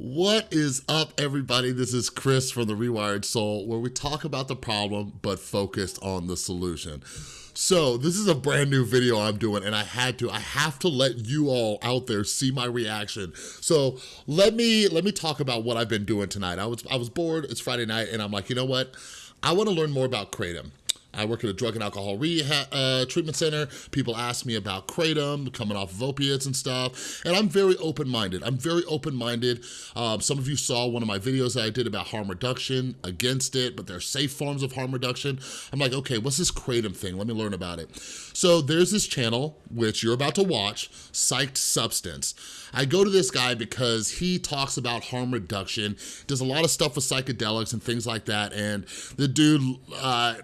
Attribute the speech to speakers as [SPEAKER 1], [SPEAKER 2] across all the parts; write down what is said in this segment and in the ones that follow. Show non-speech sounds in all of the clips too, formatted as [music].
[SPEAKER 1] What is up, everybody? This is Chris from The Rewired Soul, where we talk about the problem, but focused on the solution. So this is a brand new video I'm doing and I had to, I have to let you all out there see my reaction. So let me, let me talk about what I've been doing tonight. I was, I was bored, it's Friday night and I'm like, you know what? I wanna learn more about Kratom. I work at a drug and alcohol rehab uh, treatment center. People ask me about Kratom, coming off of opiates and stuff, and I'm very open-minded. I'm very open-minded. Um, some of you saw one of my videos that I did about harm reduction, against it, but there are safe forms of harm reduction. I'm like, okay, what's this Kratom thing? Let me learn about it. So there's this channel, which you're about to watch, Psyched Substance. I go to this guy because he talks about harm reduction, does a lot of stuff with psychedelics and things like that, and the dude, uh,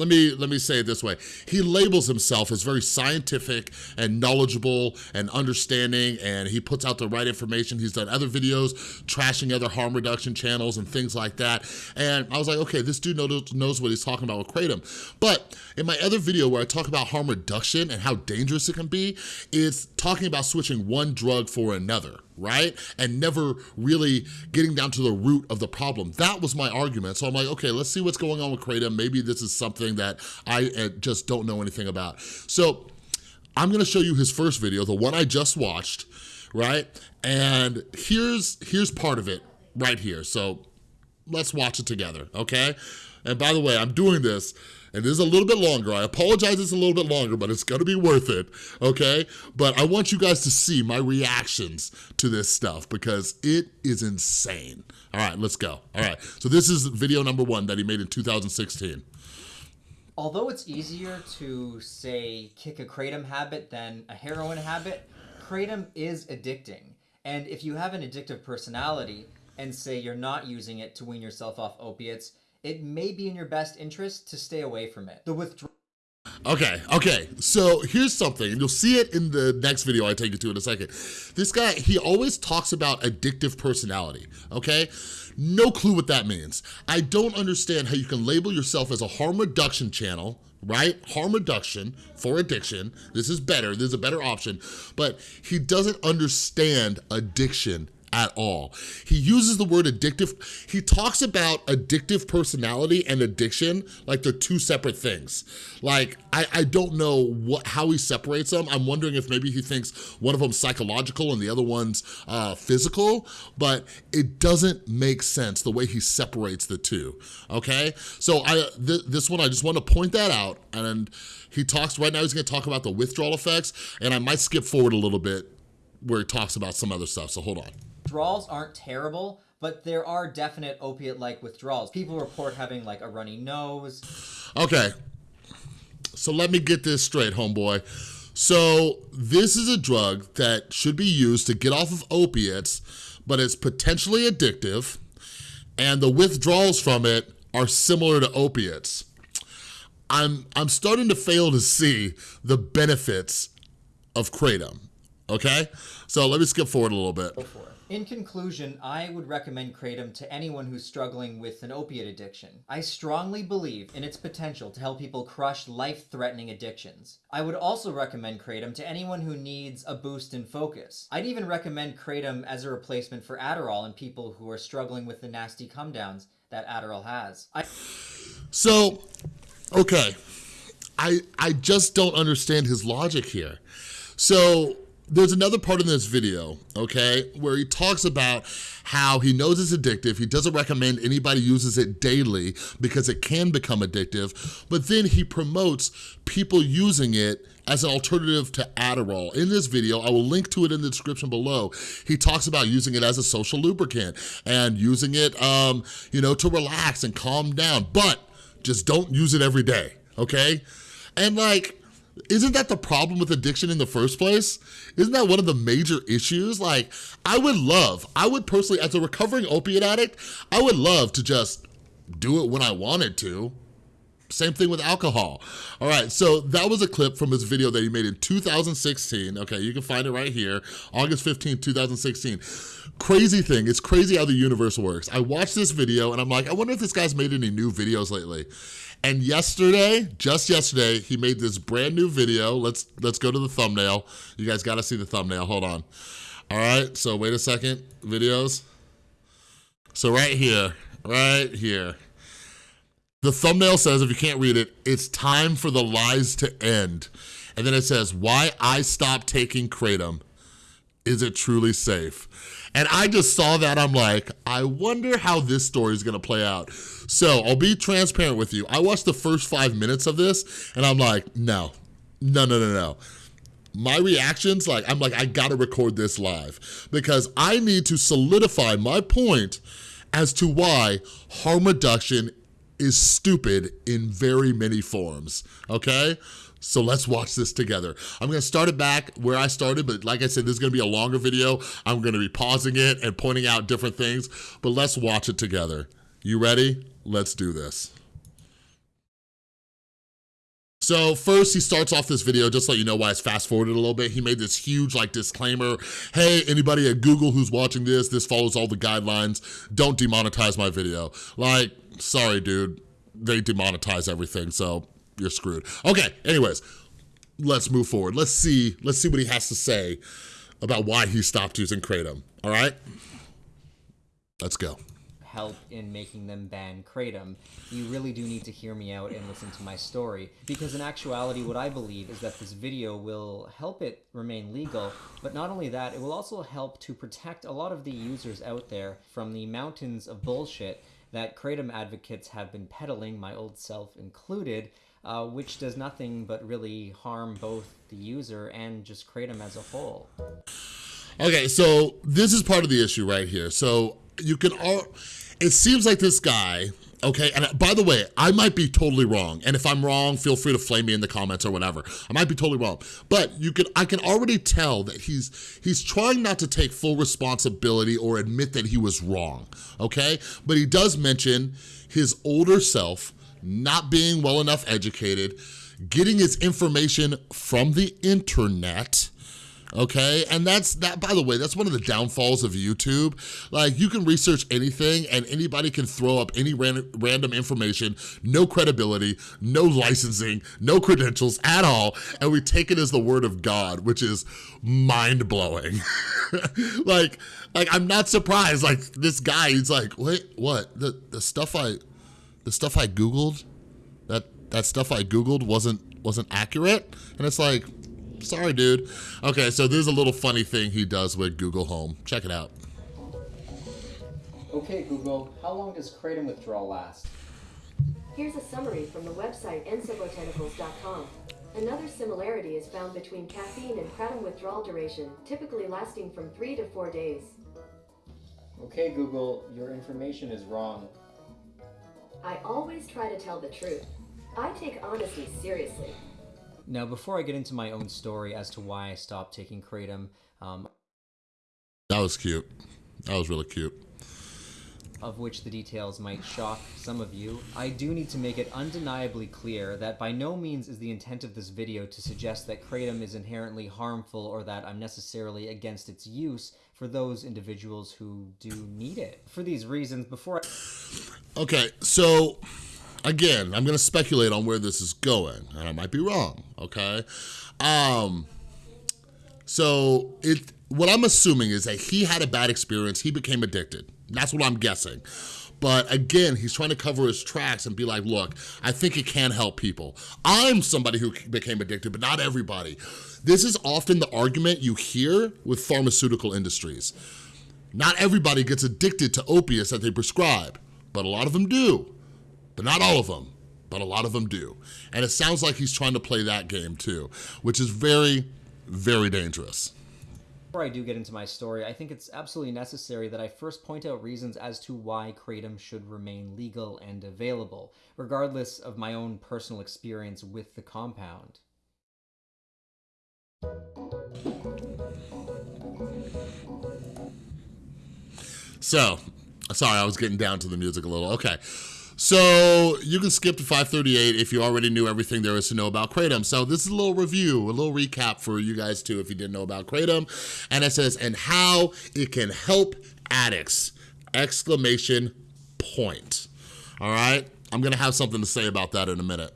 [SPEAKER 1] let me let me say it this way. He labels himself as very scientific and knowledgeable and understanding and he puts out the right information. He's done other videos trashing other harm reduction channels and things like that. And I was like, okay, this dude knows, knows what he's talking about with Kratom. But in my other video where I talk about harm reduction and how dangerous it can be, it's talking about switching one drug for another right? And never really getting down to the root of the problem. That was my argument. So I'm like, okay, let's see what's going on with Kratom. Maybe this is something that I uh, just don't know anything about. So I'm gonna show you his first video, the one I just watched, right? And here's, here's part of it right here. So let's watch it together, okay? And by the way, I'm doing this and this is a little bit longer. I apologize it's a little bit longer, but it's gonna be worth it, okay? But I want you guys to see my reactions to this stuff because it is insane. All right, let's go. All right, so this is video number one that he made in 2016.
[SPEAKER 2] Although it's easier to, say, kick a kratom habit than a heroin habit, kratom is addicting. And if you have an addictive personality, and say you're not using it to wean yourself off opiates, it may be in your best interest to stay away from it. The withdrawal
[SPEAKER 1] Okay, okay, so here's something, and you'll see it in the next video I take you to in a second. This guy, he always talks about addictive personality, okay? No clue what that means. I don't understand how you can label yourself as a harm reduction channel, right? Harm reduction for addiction. This is better, this is a better option, but he doesn't understand addiction at all. He uses the word addictive. He talks about addictive personality and addiction like they're two separate things. Like, I, I don't know what how he separates them. I'm wondering if maybe he thinks one of them's psychological and the other one's uh, physical, but it doesn't make sense the way he separates the two, okay? So I th this one, I just want to point that out and he talks, right now he's gonna talk about the withdrawal effects and I might skip forward a little bit where he talks about some other stuff, so hold on
[SPEAKER 2] withdrawals aren't terrible, but there are definite opiate-like withdrawals. People report having like a runny nose.
[SPEAKER 1] Okay, so let me get this straight, homeboy. So this is a drug that should be used to get off of opiates, but it's potentially addictive, and the withdrawals from it are similar to opiates. I'm, I'm starting to fail to see the benefits of Kratom, okay? So let me skip forward a little bit.
[SPEAKER 2] In conclusion, I would recommend Kratom to anyone who's struggling with an opiate addiction. I strongly believe in its potential to help people crush life-threatening addictions. I would also recommend Kratom to anyone who needs a boost in focus. I'd even recommend Kratom as a replacement for Adderall in people who are struggling with the nasty come downs that Adderall has. I
[SPEAKER 1] so, okay, I, I just don't understand his logic here. So there's another part in this video, okay, where he talks about how he knows it's addictive. He doesn't recommend anybody uses it daily because it can become addictive. But then he promotes people using it as an alternative to Adderall. In this video, I will link to it in the description below, he talks about using it as a social lubricant and using it, um, you know, to relax and calm down, but just don't use it every day, okay? And like, isn't that the problem with addiction in the first place? Isn't that one of the major issues? Like, I would love, I would personally, as a recovering opiate addict, I would love to just do it when I wanted to. Same thing with alcohol. All right, so that was a clip from his video that he made in 2016. Okay, you can find it right here, August 15, 2016. Crazy thing, it's crazy how the universe works. I watched this video and I'm like, I wonder if this guy's made any new videos lately. And yesterday, just yesterday, he made this brand new video. Let's let's go to the thumbnail. You guys gotta see the thumbnail, hold on. All right, so wait a second, videos. So right here, right here, the thumbnail says, if you can't read it, it's time for the lies to end. And then it says, why I stopped taking Kratom. Is it truly safe? And I just saw that, I'm like, I wonder how this story is gonna play out. So I'll be transparent with you. I watched the first five minutes of this and I'm like, no, no, no, no, no. My reactions, like, I'm like, I gotta record this live because I need to solidify my point as to why harm reduction is stupid in very many forms, okay? So let's watch this together. I'm gonna start it back where I started, but like I said, this is gonna be a longer video. I'm gonna be pausing it and pointing out different things, but let's watch it together. You ready? Let's do this. So first he starts off this video, just so you know why it's fast forwarded a little bit. He made this huge like disclaimer. Hey, anybody at Google who's watching this, this follows all the guidelines. Don't demonetize my video. Like, sorry, dude. They demonetize everything, so you're screwed. Okay, anyways, let's move forward. Let's see, let's see what he has to say about why he stopped using Kratom, all right? Let's go
[SPEAKER 2] help in making them ban Kratom, you really do need to hear me out and listen to my story. Because in actuality, what I believe is that this video will help it remain legal, but not only that, it will also help to protect a lot of the users out there from the mountains of bullshit that Kratom advocates have been peddling, my old self included, uh, which does nothing but really harm both the user and just Kratom as a whole.
[SPEAKER 1] Okay, so this is part of the issue right here. So you can all, it seems like this guy, okay, and by the way, I might be totally wrong, and if I'm wrong, feel free to flame me in the comments or whatever. I might be totally wrong, but you can, I can already tell that he's, he's trying not to take full responsibility or admit that he was wrong, okay? But he does mention his older self not being well enough educated, getting his information from the internet, okay? And that's, that. by the way, that's one of the downfalls of YouTube. Like, you can research anything and anybody can throw up any random, random information, no credibility, no licensing, no credentials at all, and we take it as the word of God, which is mind-blowing. [laughs] like, like, I'm not surprised, like, this guy, he's like, wait, what? The, the stuff I, the stuff I Googled, that, that stuff I Googled wasn't, wasn't accurate? And it's like, Sorry, dude. Okay, so there's a little funny thing he does with Google Home. Check it out.
[SPEAKER 2] Okay, Google, how long does kratom withdrawal last?
[SPEAKER 3] Here's a summary from the website ensobotanicals.com. Another similarity is found between caffeine and kratom withdrawal duration, typically lasting from 3 to 4 days.
[SPEAKER 2] Okay, Google, your information is wrong.
[SPEAKER 3] I always try to tell the truth. I take honesty seriously.
[SPEAKER 2] Now, before I get into my own story as to why I stopped taking kratom, um,
[SPEAKER 1] that was cute. That was really cute.
[SPEAKER 2] Of which the details might shock some of you, I do need to make it undeniably clear that by no means is the intent of this video to suggest that kratom is inherently harmful or that I'm necessarily against its use for those individuals who do need it. For these reasons, before
[SPEAKER 1] I... Okay, so again, I'm gonna speculate on where this is going, and I might be wrong, okay? Um, so it, what I'm assuming is that he had a bad experience, he became addicted. That's what I'm guessing. But again, he's trying to cover his tracks and be like, look, I think it can help people. I'm somebody who became addicted, but not everybody. This is often the argument you hear with pharmaceutical industries. Not everybody gets addicted to opiates that they prescribe, but a lot of them do but not all of them, but a lot of them do. And it sounds like he's trying to play that game too, which is very, very dangerous.
[SPEAKER 2] Before I do get into my story, I think it's absolutely necessary that I first point out reasons as to why Kratom should remain legal and available, regardless of my own personal experience with the compound.
[SPEAKER 1] So, sorry, I was getting down to the music a little. Okay, so you can skip to 538 if you already knew everything there is to know about Kratom. So this is a little review, a little recap for you guys too if you didn't know about Kratom. And it says, and how it can help addicts, exclamation point. All right, I'm gonna have something to say about that in a minute.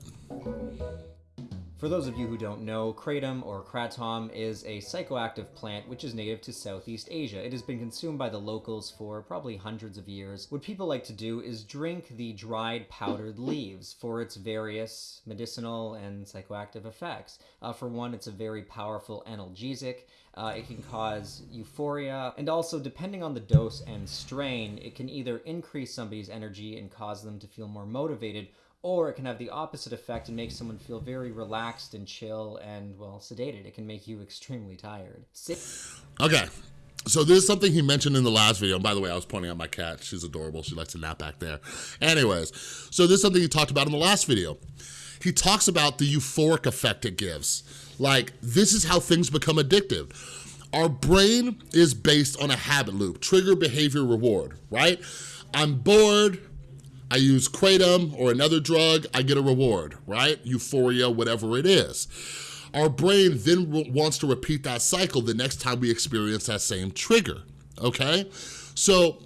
[SPEAKER 2] For those of you who don't know, kratom or kratom is a psychoactive plant which is native to Southeast Asia. It has been consumed by the locals for probably hundreds of years. What people like to do is drink the dried powdered leaves for its various medicinal and psychoactive effects. Uh, for one, it's a very powerful analgesic. Uh, it can cause euphoria, and also, depending on the dose and strain, it can either increase somebody's energy and cause them to feel more motivated, or it can have the opposite effect and make someone feel very relaxed and chill and, well, sedated. It can make you extremely tired. Sit-
[SPEAKER 1] okay. So this is something he mentioned in the last video. And by the way, I was pointing out my cat. She's adorable. She likes to nap back there. Anyways, so this is something he talked about in the last video. He talks about the euphoric effect it gives. Like, this is how things become addictive. Our brain is based on a habit loop, trigger, behavior, reward, right? I'm bored, I use kratom or another drug, I get a reward, right? Euphoria, whatever it is. Our brain then wants to repeat that cycle the next time we experience that same trigger, okay? So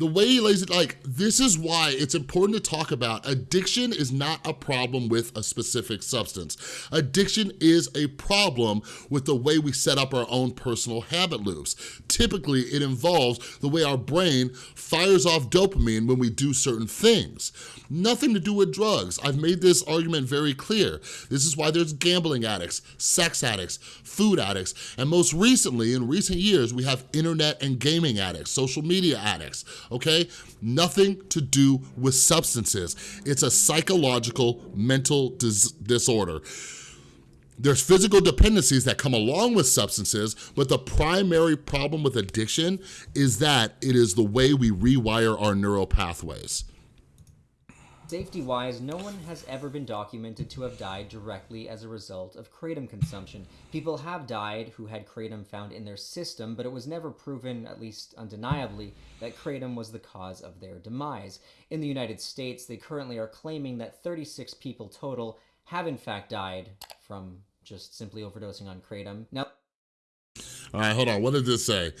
[SPEAKER 1] the way he lays it, like, this is why it's important to talk about addiction is not a problem with a specific substance. Addiction is a problem with the way we set up our own personal habit loops. Typically, it involves the way our brain fires off dopamine when we do certain things. Nothing to do with drugs. I've made this argument very clear. This is why there's gambling addicts, sex addicts, food addicts, and most recently, in recent years, we have internet and gaming addicts, social media addicts, okay? Nothing to do with substances. It's a psychological mental dis disorder. There's physical dependencies that come along with substances, but the primary problem with addiction is that it is the way we rewire our neural pathways.
[SPEAKER 2] Safety wise, no one has ever been documented to have died directly as a result of kratom consumption. People have died who had kratom found in their system, but it was never proven, at least undeniably, that kratom was the cause of their demise. In the United States, they currently are claiming that 36 people total have in fact died from just simply overdosing on kratom. Now,
[SPEAKER 1] all right, hold on, what did this say?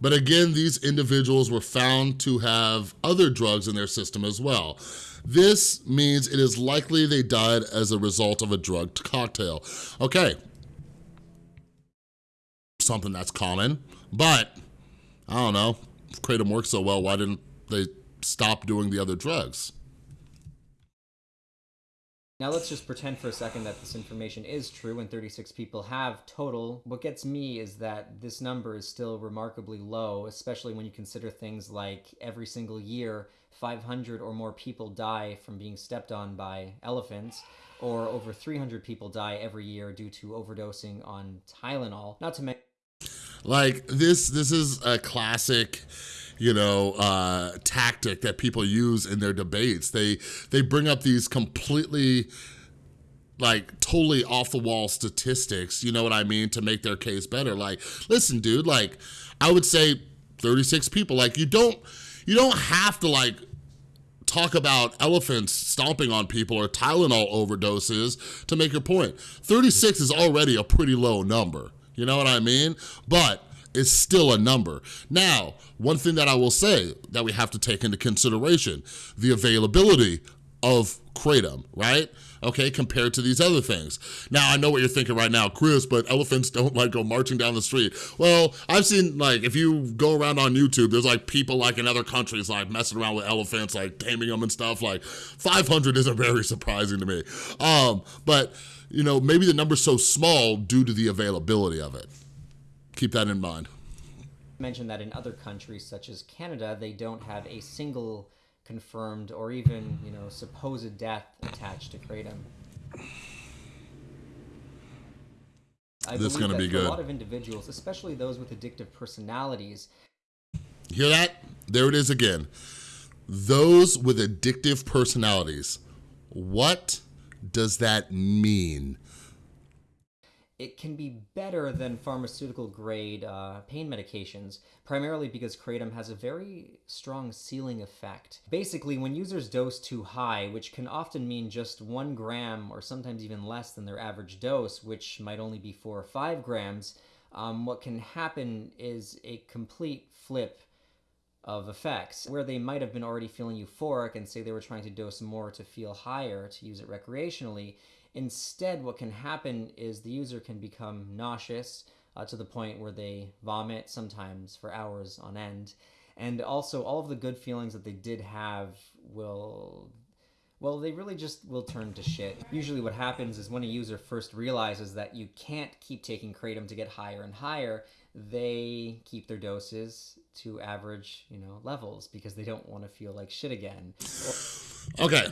[SPEAKER 1] But again, these individuals were found to have other drugs in their system as well. This means it is likely they died as a result of a drug cocktail. Okay, something that's common, but I don't know, if Kratom works so well, why didn't they stop doing the other drugs?
[SPEAKER 2] Now let's just pretend for a second that this information is true and 36 people have total. What gets me is that this number is still remarkably low, especially when you consider things like every single year 500 or more people die from being stepped on by elephants, or over 300 people die every year due to overdosing on Tylenol. Not to mention
[SPEAKER 1] like this this is a classic you know, uh, tactic that people use in their debates. They they bring up these completely like totally off the wall statistics, you know what I mean, to make their case better. Like, listen, dude, like I would say 36 people, like you don't you don't have to like talk about elephants stomping on people or Tylenol overdoses to make your point. 36 is already a pretty low number. You know what I mean? But it's still a number. Now, one thing that I will say that we have to take into consideration, the availability of Kratom, right? Okay, compared to these other things. Now, I know what you're thinking right now, Chris, but elephants don't like go marching down the street. Well, I've seen like, if you go around on YouTube, there's like people like in other countries like messing around with elephants, like taming them and stuff. Like 500 isn't [laughs] very surprising to me. Um, but you know, maybe the number's so small due to the availability of it keep that in mind.
[SPEAKER 2] Mention that in other countries such as Canada, they don't have a single confirmed or even, you know, supposed death attached to kratom. I
[SPEAKER 1] this is going to be good.
[SPEAKER 2] a lot of individuals, especially those with addictive personalities.
[SPEAKER 1] Hear that? There it is again. Those with addictive personalities. What does that mean?
[SPEAKER 2] It can be better than pharmaceutical grade uh, pain medications, primarily because kratom has a very strong ceiling effect. Basically, when users dose too high, which can often mean just one gram or sometimes even less than their average dose, which might only be four or five grams, um, what can happen is a complete flip of effects where they might have been already feeling euphoric and say they were trying to dose more to feel higher to use it recreationally Instead, what can happen is the user can become nauseous uh, to the point where they vomit, sometimes for hours on end. And also, all of the good feelings that they did have will well, they really just will turn to shit. Usually what happens is when a user first realizes that you can't keep taking Kratom to get higher and higher, they keep their doses to average, you know, levels because they don't want to feel like shit again.
[SPEAKER 1] Okay,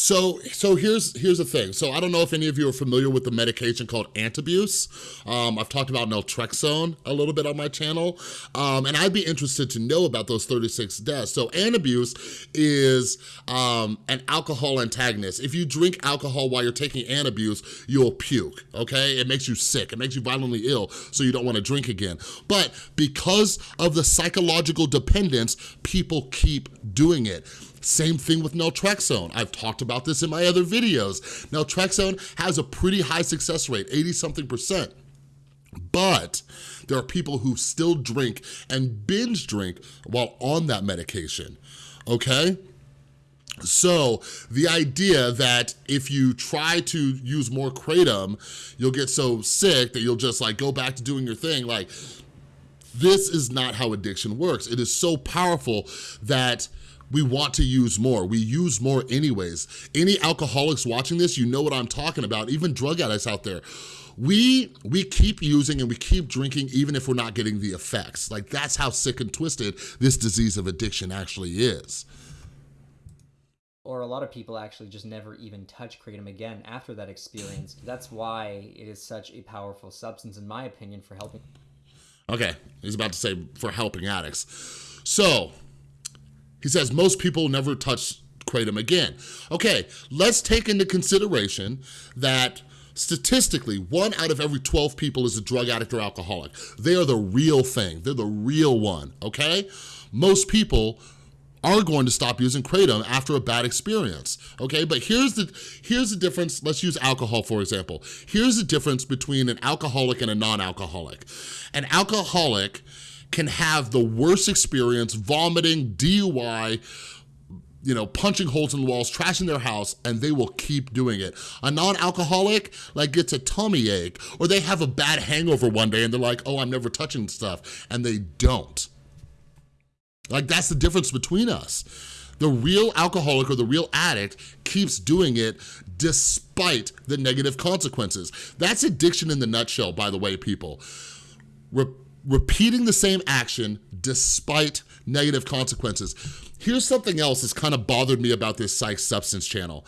[SPEAKER 1] so, so here's here's the thing. So I don't know if any of you are familiar with the medication called Antabuse. Um, I've talked about naltrexone a little bit on my channel, um, and I'd be interested to know about those 36 deaths. So Antabuse is um, an alcohol antagonist. If you drink alcohol while you're taking Antabuse, you'll puke, okay? It makes you sick, it makes you violently ill, so you don't wanna drink again. But because of the psychological dependence, people keep doing it. Same thing with naltrexone. I've talked about this in my other videos. Naltrexone has a pretty high success rate, 80 something percent. But there are people who still drink and binge drink while on that medication, okay? So the idea that if you try to use more Kratom, you'll get so sick that you'll just like go back to doing your thing, like this is not how addiction works. It is so powerful that we want to use more. We use more anyways. Any alcoholics watching this, you know what I'm talking about, even drug addicts out there. We, we keep using and we keep drinking even if we're not getting the effects. Like that's how sick and twisted this disease of addiction actually is.
[SPEAKER 2] Or a lot of people actually just never even touch Kratom again after that experience. That's why it is such a powerful substance, in my opinion, for helping.
[SPEAKER 1] Okay, he's about to say for helping addicts. So, he says most people never touch kratom again. Okay, let's take into consideration that statistically, one out of every 12 people is a drug addict or alcoholic. They are the real thing. They're the real one, okay? Most people are going to stop using kratom after a bad experience, okay? But here's the, here's the difference, let's use alcohol for example. Here's the difference between an alcoholic and a non-alcoholic. An alcoholic can have the worst experience, vomiting, DUI, you know, punching holes in the walls, trashing their house, and they will keep doing it. A non-alcoholic, like, gets a tummy ache, or they have a bad hangover one day and they're like, oh, I'm never touching stuff, and they don't. Like, that's the difference between us. The real alcoholic or the real addict keeps doing it despite the negative consequences. That's addiction in the nutshell, by the way, people. Repeating the same action despite negative consequences. Here's something else that's kind of bothered me about this Psyched Substance channel.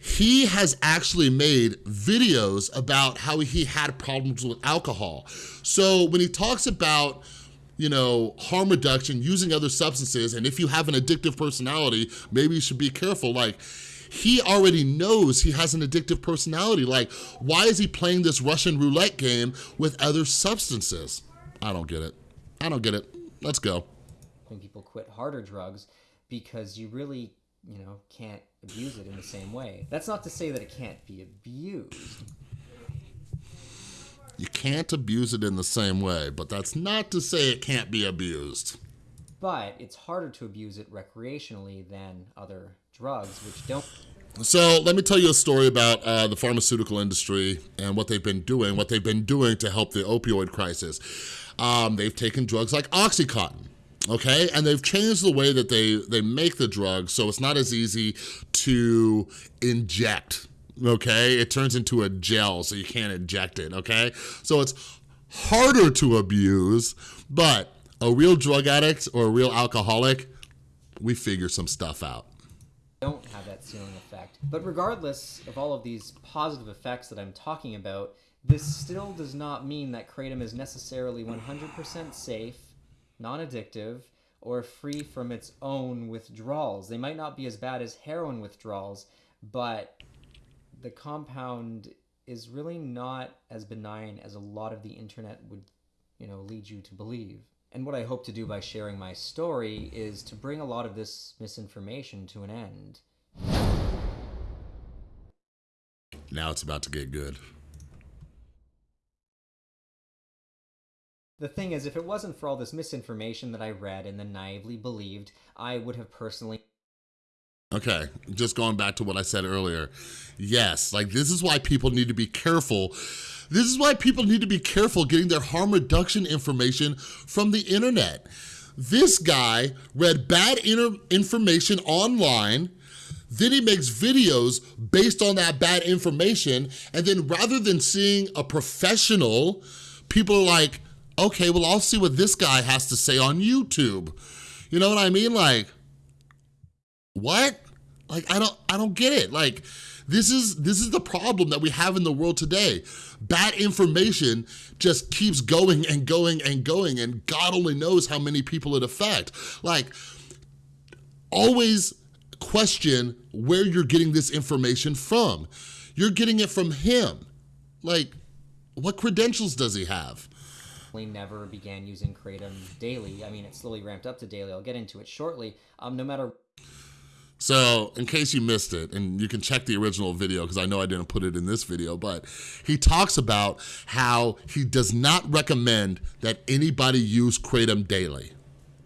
[SPEAKER 1] He has actually made videos about how he had problems with alcohol. So when he talks about you know, harm reduction, using other substances, and if you have an addictive personality, maybe you should be careful. Like, he already knows he has an addictive personality. Like, why is he playing this Russian roulette game with other substances? I don't get it. I don't get it. Let's go.
[SPEAKER 2] When people quit harder drugs because you really, you know, can't abuse it in the same way. That's not to say that it can't be abused.
[SPEAKER 1] You can't abuse it in the same way, but that's not to say it can't be abused.
[SPEAKER 2] But it's harder to abuse it recreationally than other drugs, which don't.
[SPEAKER 1] So let me tell you a story about uh, the pharmaceutical industry and what they've been doing, what they've been doing to help the opioid crisis. Um, they've taken drugs like Oxycontin, okay? And they've changed the way that they, they make the drug so it's not as easy to inject, okay? It turns into a gel so you can't inject it, okay? So it's harder to abuse, but a real drug addict or a real alcoholic, we figure some stuff out
[SPEAKER 2] don't have that ceiling effect. But regardless of all of these positive effects that I'm talking about, this still does not mean that Kratom is necessarily 100% safe, non-addictive, or free from its own withdrawals. They might not be as bad as heroin withdrawals, but the compound is really not as benign as a lot of the internet would, you know, lead you to believe. And what I hope to do by sharing my story is to bring a lot of this misinformation to an end.
[SPEAKER 1] Now it's about to get good.
[SPEAKER 2] The thing is, if it wasn't for all this misinformation that I read and then naively believed, I would have personally
[SPEAKER 1] Okay, just going back to what I said earlier. Yes, like this is why people need to be careful. This is why people need to be careful getting their harm reduction information from the internet. This guy read bad information online, then he makes videos based on that bad information, and then rather than seeing a professional, people are like, okay, well, I'll see what this guy has to say on YouTube. You know what I mean? Like, what? Like, I don't, I don't get it. Like, this is, this is the problem that we have in the world today. Bad information just keeps going and going and going and God only knows how many people it affect. Like, always question where you're getting this information from. You're getting it from him. Like, what credentials does he have?
[SPEAKER 2] We never began using Kratom daily. I mean, it slowly ramped up to daily. I'll get into it shortly. Um, no matter
[SPEAKER 1] so in case you missed it, and you can check the original video because I know I didn't put it in this video, but he talks about how he does not recommend that anybody use Kratom daily,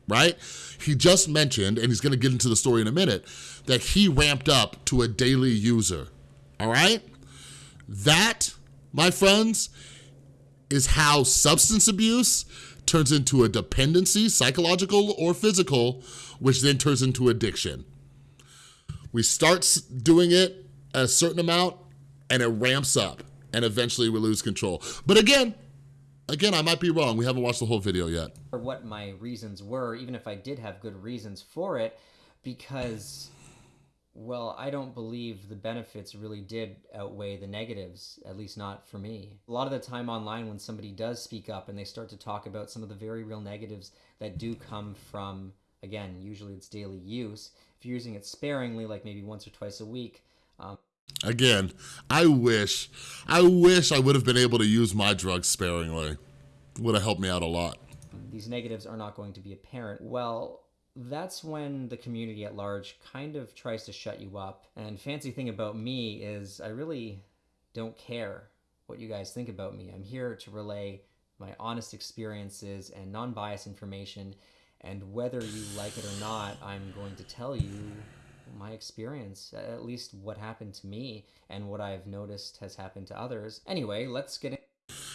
[SPEAKER 1] right? He just mentioned, and he's gonna get into the story in a minute, that he ramped up to a daily user, all right? That, my friends, is how substance abuse turns into a dependency, psychological or physical, which then turns into addiction. We start doing it a certain amount and it ramps up and eventually we lose control. But again, again, I might be wrong. We haven't watched the whole video yet.
[SPEAKER 2] Or what my reasons were, even if I did have good reasons for it, because, well, I don't believe the benefits really did outweigh the negatives, at least not for me. A lot of the time online when somebody does speak up and they start to talk about some of the very real negatives that do come from, again, usually it's daily use, if you're using it sparingly, like maybe once or twice a week. Um,
[SPEAKER 1] Again, I wish, I wish I would have been able to use my drugs sparingly. Would have helped me out a lot.
[SPEAKER 2] These negatives are not going to be apparent. Well, that's when the community at large kind of tries to shut you up. And fancy thing about me is I really don't care what you guys think about me. I'm here to relay my honest experiences and non-biased information and whether you like it or not, I'm going to tell you my experience, at least what happened to me and what I've noticed has happened to others. Anyway, let's get in.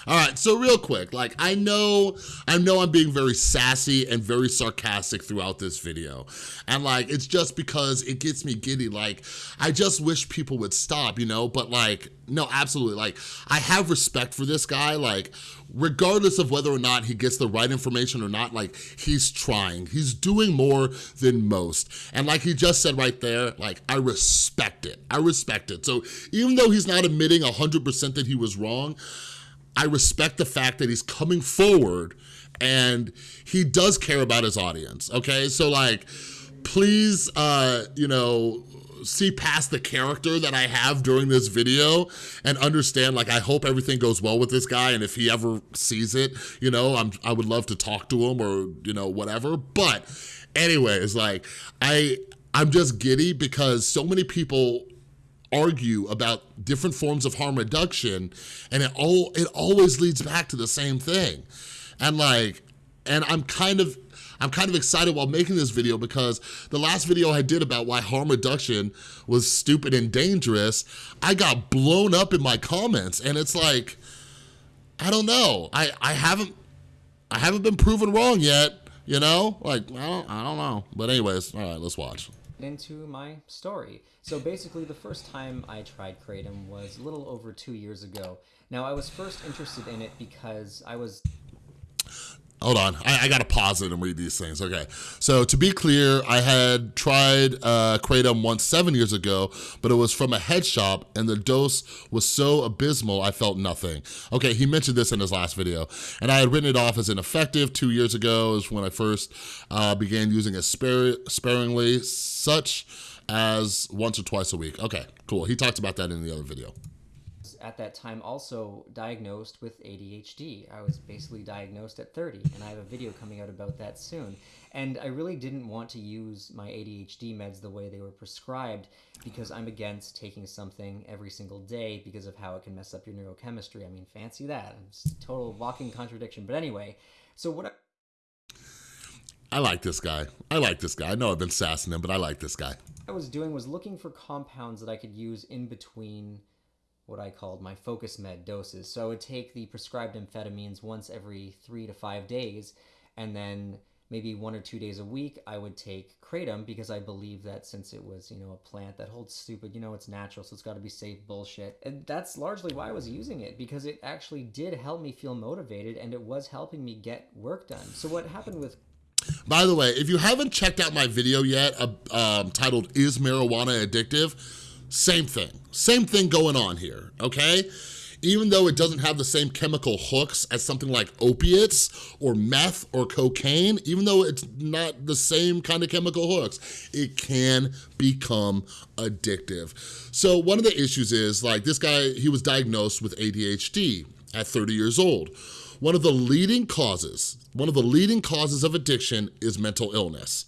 [SPEAKER 1] All right, so real quick, like I know, I know I'm being very sassy and very sarcastic throughout this video. And like, it's just because it gets me giddy. Like, I just wish people would stop, you know? But like, no, absolutely. Like, I have respect for this guy. Like, regardless of whether or not he gets the right information or not, like, he's trying. He's doing more than most. And like he just said right there, like, I respect it. I respect it. So even though he's not admitting 100% that he was wrong, I respect the fact that he's coming forward and he does care about his audience, okay? So like, please, uh, you know, see past the character that I have during this video and understand, like, I hope everything goes well with this guy and if he ever sees it, you know, I'm, I would love to talk to him or, you know, whatever. But anyways, like, I, I'm just giddy because so many people argue about different forms of harm reduction and it all it always leads back to the same thing. And like and i'm kind of i'm kind of excited while making this video because the last video i did about why harm reduction was stupid and dangerous i got blown up in my comments and it's like i don't know. I i haven't i haven't been proven wrong yet you know? Like i don't, I don't know. But anyways all right let's watch
[SPEAKER 2] into my story. So basically the first time I tried Kratom was a little over two years ago. Now I was first interested in it because I was
[SPEAKER 1] Hold on, I, I, gotta pause it and read these things. Okay, so to be clear, I had tried uh, Kratom once seven years ago, but it was from a head shop and the dose was so abysmal I felt nothing. Okay, he mentioned this in his last video, and I had written it off as ineffective two years ago is when I first uh, began using it spar sparingly, such as once or twice a week. Okay, cool. He talked about that in the other video
[SPEAKER 2] at that time also diagnosed with ADHD. I was basically diagnosed at 30, and I have a video coming out about that soon. And I really didn't want to use my ADHD meds the way they were prescribed because I'm against taking something every single day because of how it can mess up your neurochemistry. I mean, fancy that. It's a total walking contradiction. But anyway, so what I
[SPEAKER 1] I like this guy. I like this guy. I know I've been sassing him, but I like this guy.
[SPEAKER 2] I was doing was looking for compounds that I could use in between what I called my focus med doses. So I would take the prescribed amphetamines once every three to five days, and then maybe one or two days a week, I would take kratom because I believe that since it was, you know, a plant that holds stupid, you know, it's natural, so it's got to be safe bullshit. And that's largely why I was using it because it actually did help me feel motivated and it was helping me get work done. So what happened with
[SPEAKER 1] by the way, if you haven't checked out my video yet, uh, um, titled Is Marijuana Addictive? Same thing, same thing going on here, okay? even though it doesn't have the same chemical hooks as something like opiates or meth or cocaine, even though it's not the same kind of chemical hooks, it can become addictive. So one of the issues is like this guy, he was diagnosed with ADHD at 30 years old. One of the leading causes, one of the leading causes of addiction is mental illness.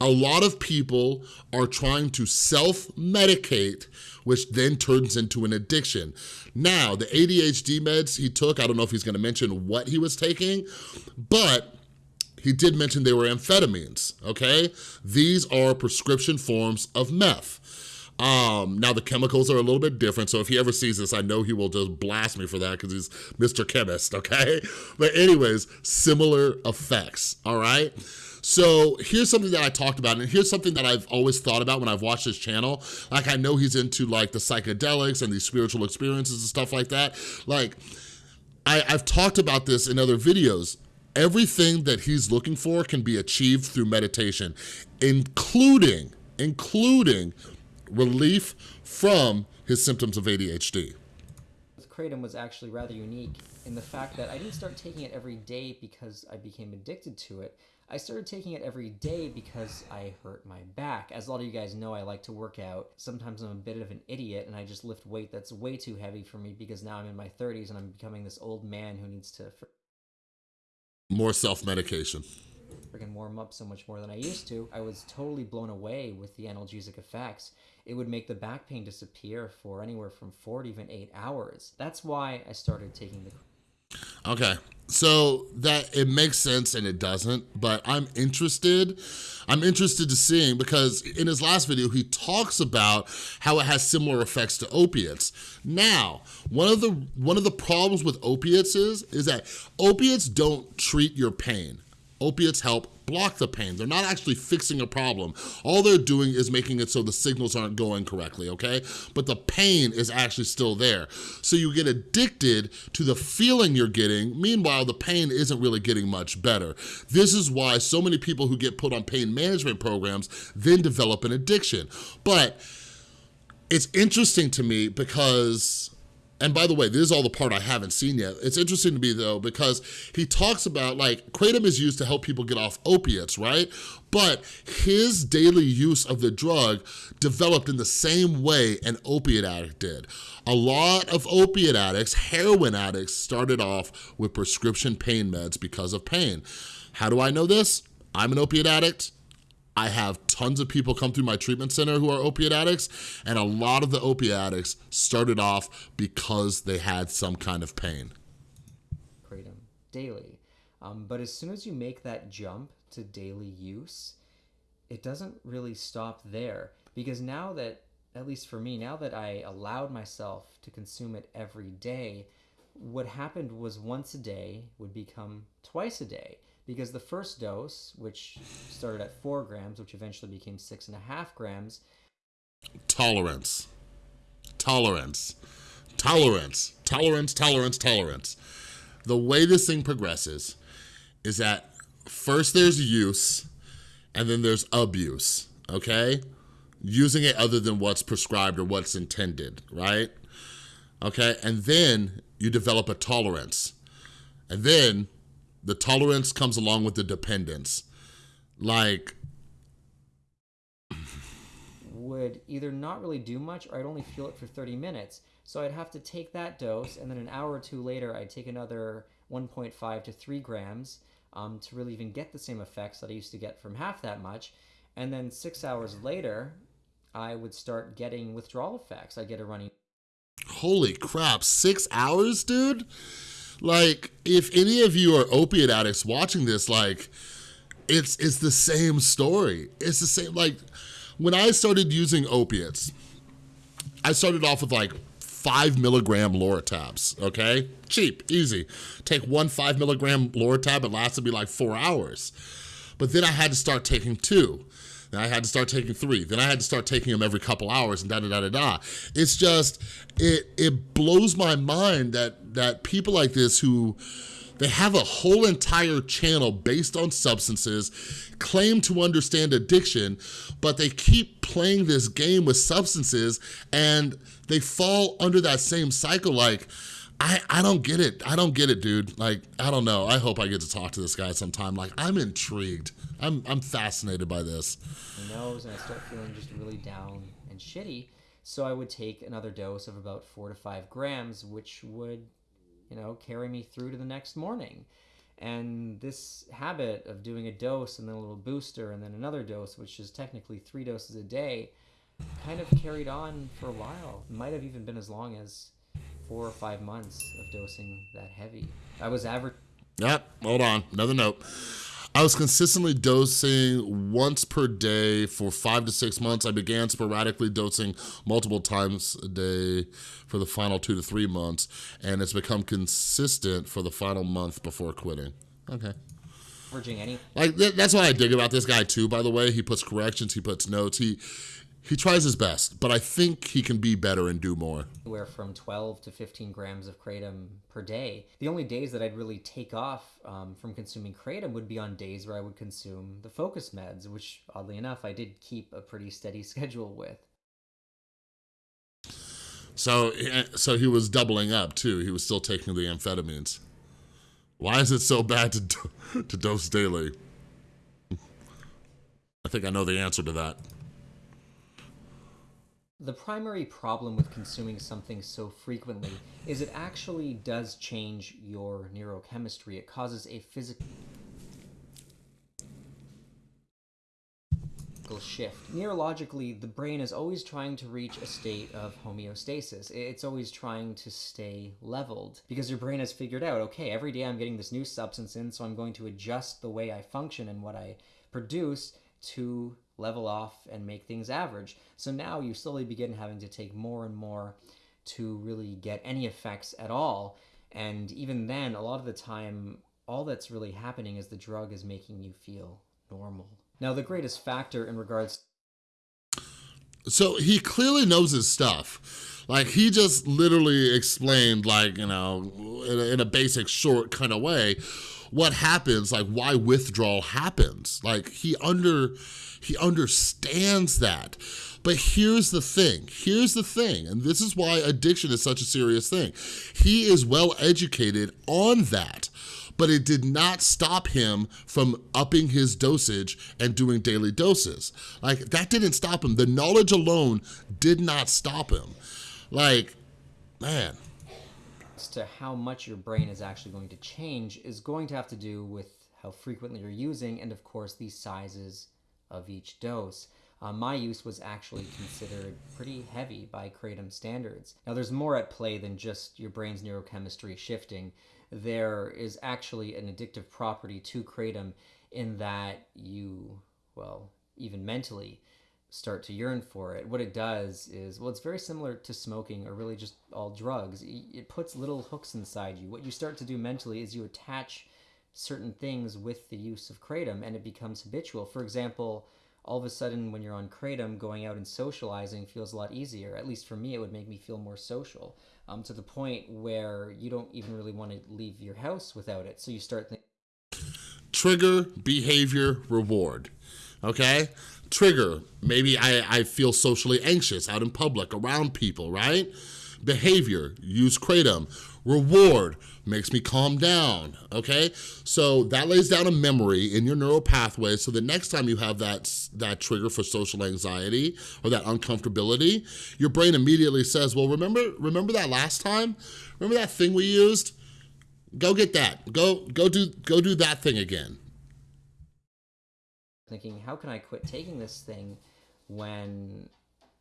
[SPEAKER 1] A lot of people are trying to self-medicate which then turns into an addiction. Now, the ADHD meds he took, I don't know if he's gonna mention what he was taking, but he did mention they were amphetamines, okay? These are prescription forms of meth. Um, now the chemicals are a little bit different, so if he ever sees this, I know he will just blast me for that because he's Mr. Chemist, okay? [laughs] But anyways, similar effects, all right? So here's something that I talked about, and here's something that I've always thought about when I've watched his channel. Like, I know he's into like the psychedelics and these spiritual experiences and stuff like that. Like, I, I've talked about this in other videos. Everything that he's looking for can be achieved through meditation, including, including relief from his symptoms of ADHD.
[SPEAKER 2] Kratom was actually rather unique in the fact that I didn't start taking it every day because I became addicted to it. I started taking it every day because I hurt my back. As a lot of you guys know, I like to work out. Sometimes I'm a bit of an idiot and I just lift weight that's way too heavy for me because now I'm in my 30s and I'm becoming this old man who needs to
[SPEAKER 1] more self-medication
[SPEAKER 2] freaking warm up so much more than I used to. I was totally blown away with the analgesic effects. It would make the back pain disappear for anywhere from four to even eight hours. That's why I started taking the
[SPEAKER 1] Okay, so that it makes sense and it doesn't, but I'm interested. I'm interested to seeing because in his last video, he talks about how it has similar effects to opiates. Now, one of the one of the problems with opiates is, is that opiates don't treat your pain. Opiates help block the pain. They're not actually fixing a problem. All they're doing is making it so the signals aren't going correctly, okay? But the pain is actually still there. So you get addicted to the feeling you're getting. Meanwhile, the pain isn't really getting much better. This is why so many people who get put on pain management programs then develop an addiction. But it's interesting to me because and by the way, this is all the part I haven't seen yet. It's interesting to me though, because he talks about like, Kratom is used to help people get off opiates, right? But his daily use of the drug developed in the same way an opiate addict did. A lot of opiate addicts, heroin addicts, started off with prescription pain meds because of pain. How do I know this? I'm an opiate addict. I have tons of people come through my treatment center who are opiate addicts, and a lot of the opiate addicts started off because they had some kind of pain.
[SPEAKER 2] Kratom daily. Um, but as soon as you make that jump to daily use, it doesn't really stop there. Because now that, at least for me, now that I allowed myself to consume it every day, what happened was once a day would become twice a day because the first dose, which started at four grams, which eventually became six and a half grams.
[SPEAKER 1] Tolerance. Tolerance. Tolerance. Tolerance, tolerance, tolerance. The way this thing progresses is that first there's use and then there's abuse, okay? Using it other than what's prescribed or what's intended, right? Okay, and then you develop a tolerance. And then the tolerance comes along with the dependence. Like,
[SPEAKER 2] would either not really do much or I'd only feel it for 30 minutes. So I'd have to take that dose, and then an hour or two later, I'd take another 1.5 to 3 grams um, to really even get the same effects that I used to get from half that much. And then six hours later, I would start getting withdrawal effects. I'd get a running.
[SPEAKER 1] Holy crap, six hours, dude? Like, if any of you are opiate addicts watching this, like, it's it's the same story. It's the same, like, when I started using opiates, I started off with like five milligram Loratabs, okay? Cheap, easy. Take one five milligram Loratab, it lasted me like four hours. But then I had to start taking two. Then I had to start taking three. Then I had to start taking them every couple hours and da da da da da. It's just, it it blows my mind that that people like this who they have a whole entire channel based on substances, claim to understand addiction, but they keep playing this game with substances and they fall under that same cycle like, I, I don't get it. I don't get it, dude. Like, I don't know. I hope I get to talk to this guy sometime. Like, I'm intrigued. I'm, I'm fascinated by this.
[SPEAKER 2] My nose, and I start feeling just really down and shitty. So I would take another dose of about four to five grams, which would, you know, carry me through to the next morning. And this habit of doing a dose and then a little booster and then another dose, which is technically three doses a day, kind of carried on for a while. Might have even been as long as four or five months of dosing that heavy. I was average.
[SPEAKER 1] Yep, hold on, another note. I was consistently dosing once per day for five to six months. I began sporadically dosing multiple times a day for the final two to three months, and it's become consistent for the final month before quitting. Okay. Like, th- that's what I dig about this guy too, by the way. He puts corrections, he puts notes, he, he tries his best, but I think he can be better and do more.
[SPEAKER 2] anywhere from 12 to 15 grams of kratom per day. The only days that I'd really take off um, from consuming kratom would be on days where I would consume the focus meds, which oddly enough I did keep a pretty steady [laughs] schedule with.
[SPEAKER 1] So, eh, so he was doubling up too. He was still taking the amphetamines. Why is it so bad to do- [laughs] to dose daily? I think I know the answer to that.
[SPEAKER 2] The primary problem with consuming something so frequently is it actually does change your neurochemistry. It causes a physical shift. Neurologically, the brain is always trying to reach a state of homeostasis. It's always trying to stay leveled because your brain has figured out, okay, every day I'm getting this new substance in, so I'm going to adjust the way I function and what I produce to level off and make things average. So now you slowly begin having to take more and more to really get any effects at all. And even then, a lot of the time, all that's really happening is the drug is making you feel normal. Now, the greatest factor in regards
[SPEAKER 1] So he clearly knows his stuff. Like he just literally explained like, you know, in a, in a basic short kind of way, what happens, like why withdrawal happens. Like he under, he understands that. But here's the thing, here's the thing, and this is why addiction is such a serious thing. He is well educated on that but it did not stop him from upping his dosage and doing daily doses. Like, that didn't stop him. The knowledge alone did not stop him. Like, man.
[SPEAKER 2] To how much your brain is actually going to change is going to have to do with how frequently you're using and, of course, the sizes of each dose. Uh, my use was actually considered pretty heavy by Kratom standards. Now, there's more at play than just your brain's neurochemistry shifting. There is actually an addictive property to Kratom in that you, well, even mentally, start to yearn for it. What it does is, well, it's very similar to smoking or really just all drugs. It puts little hooks inside you. What you start to do mentally is you attach certain things with the use of kratom and it becomes habitual. For example, all of a sudden when you're on kratom, going out and socializing feels a lot easier. At least for me, it would make me feel more social um, to the point where you don't even really want to leave your house without it. So you start thinking,
[SPEAKER 1] Trigger, behavior, reward, okay? Trigger, maybe I, I feel socially anxious out in public, around people, right? Behavior, use Kratom. Reward, makes me calm down, okay? So that lays down a memory in your neural pathway so the next time you have that, that trigger for social anxiety or that uncomfortability, your brain immediately says, well, remember, remember that last time? Remember that thing we used? Go get that. Go, go, do, go do that thing again.
[SPEAKER 2] Thinking, how can I quit taking this thing when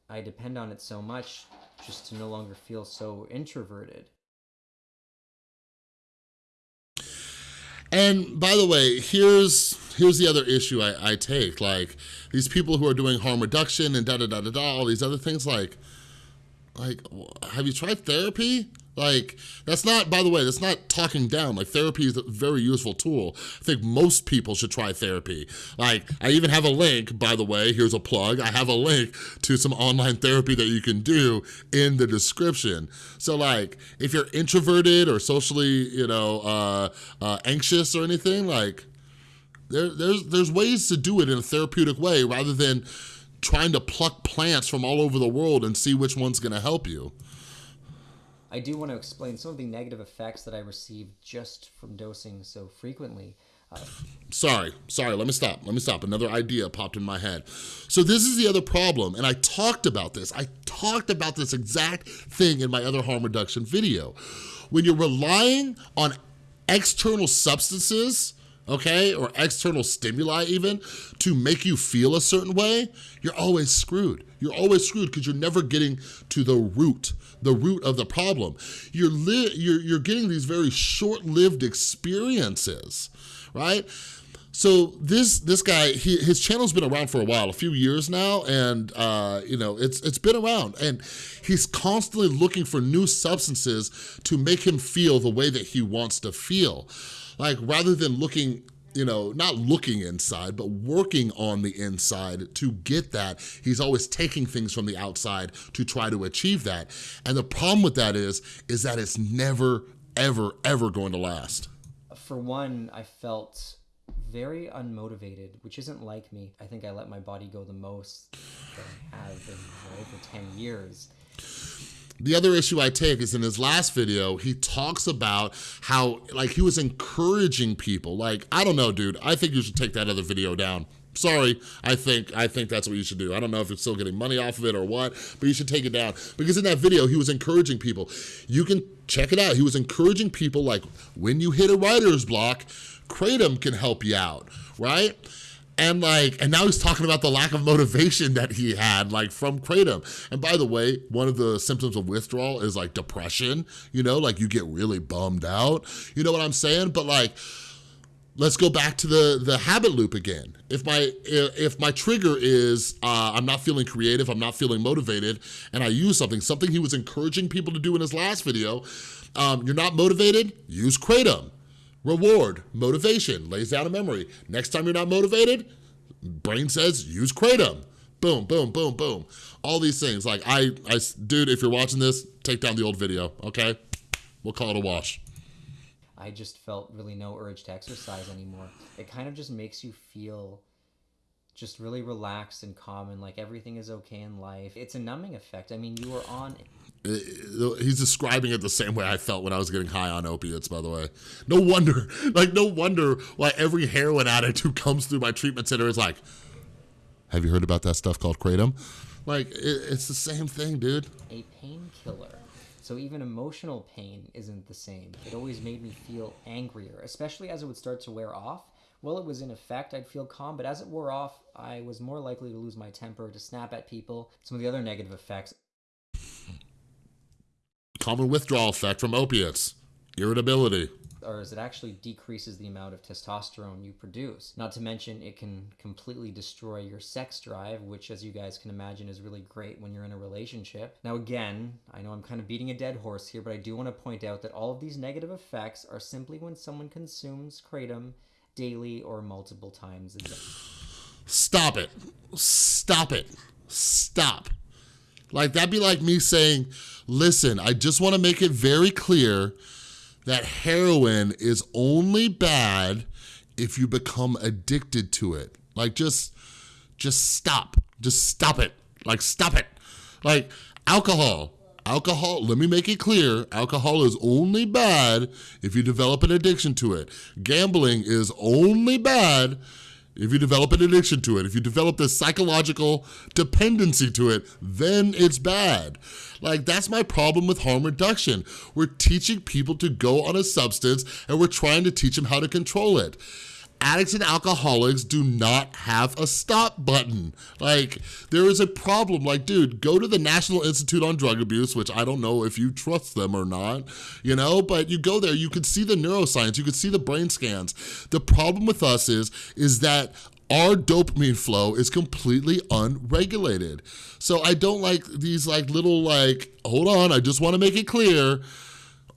[SPEAKER 2] I depend on it so much just to no longer feel so introverted?
[SPEAKER 1] And by the way, here's here's the other issue I, I take. Like these people who are doing harm reduction and da da da da da, all these other things. Like, like, have you tried therapy? Like, that's not, by the way, that's not talking down. Like, therapy is a very useful tool. I think most people should try therapy. Like, I even have a link, by the way, here's a plug. I have a link to some online therapy that you can do in the description. So, like, if you're introverted or socially, you know, uh, uh, anxious or anything, like, there, there's, there's ways to do it in a therapeutic way rather than trying to pluck plants from all over the world and see which one's gonna help you.
[SPEAKER 2] I do want to explain some of the negative effects that I received just from dosing so frequently. Uh,
[SPEAKER 1] sorry, sorry, let me stop, let me stop. Another idea popped in my head. So this is the other problem, and I talked about this. I talked about this exact thing in my other harm reduction video. When you're relying on external substances, okay, or external stimuli even, to make you feel a certain way, you're always screwed. You're always screwed because you're never getting to the root, the root of the problem. You're, you're, you're getting these very short-lived experiences, right? So this this guy, he, his channel's been around for a while, a few years now, and uh, you know it's it's been around, and he's constantly looking for new substances to make him feel the way that he wants to feel. Like rather than looking you know, not looking inside, but working on the inside to get that. He's always taking things from the outside to try to achieve that. And the problem with that is, is that it's never, ever, ever going to last.
[SPEAKER 2] For one, I felt very unmotivated, which isn't like me. I think I let my body go the most I have in over 10 years.
[SPEAKER 1] The other issue I take is in his last video, he talks about how, like, he was encouraging people. Like, I don't know, dude. I think you should take that other video down. Sorry, I think I think that's what you should do. I don't know if you're still getting money off of it or what, but you should take it down. Because in that video, he was encouraging people. You can check it out. He was encouraging people like, when you hit a writer's block, Kratom can help you out, right? And like, and now he's talking about the lack of motivation that he had like from Kratom. And by the way, one of the symptoms of withdrawal is like depression, you know, like you get really bummed out. You know what I'm saying? But like, let's go back to the the habit loop again if my if my trigger is uh, i'm not feeling creative i'm not feeling motivated and i use something something he was encouraging people to do in his last video um, you're not motivated use kratom Reward, motivation, lays down a memory. Next time you're not motivated, brain says use Kratom. Boom, boom, boom, boom. All these things. Like, I, I, dude, if you're watching this, take down the old video, okay? We'll call it a wash.
[SPEAKER 2] I just felt really no urge to exercise anymore. It kind of just makes you feel just really relaxed and calm and like everything is okay in life. It's a numbing effect. I mean, you are on
[SPEAKER 1] he's describing it the same way I felt when I was getting high on opiates, by the way. No wonder, [laughs] like, no wonder why every heroin addict who comes through my treatment center is like, have you heard about that stuff called Kratom? Like, it, it's the same thing, dude.
[SPEAKER 2] A painkiller. So even emotional pain isn't the same. It always made me feel angrier, especially as it would start to wear off. While it was in effect, I'd feel calm, but as it wore off, I was more likely to lose my temper, to snap at people. Some of the other negative effects
[SPEAKER 1] common withdrawal effect from opiates, irritability.
[SPEAKER 2] Or is it actually decreases the amount of testosterone you produce. Not to mention, it can completely destroy your sex drive, which, as you guys can imagine, is really great when you're in a relationship. Now, again, I know I'm kind of beating a dead horse here, but I do want to point out that all of these negative effects are simply when someone consumes kratom daily or multiple times a day.
[SPEAKER 1] Stop it. Stop it. Stop. Like, that'd be like me saying, listen, I just wanna make it very clear that heroin is only bad if you become addicted to it. Like, just, just stop. Just stop it. Like, stop it. Like, alcohol. Alcohol, let me make it clear, alcohol is only bad if you develop an addiction to it. Gambling is only bad if you develop an addiction to it, if you develop this psychological dependency to it, then it's bad. Like, that's my problem with harm reduction. We're teaching people to go on a substance and we're trying to teach them how to control it. Addicts and alcoholics do not have a stop button. Like, there is a problem. Like, dude, go to the National Institute on Drug Abuse, which I don't know if you trust them or not, you know, but you go there, you can see the neuroscience, you can see the brain scans. The problem with us is, is that our dopamine flow is completely unregulated. So I don't like these like little like, hold on, I just wanna make it clear,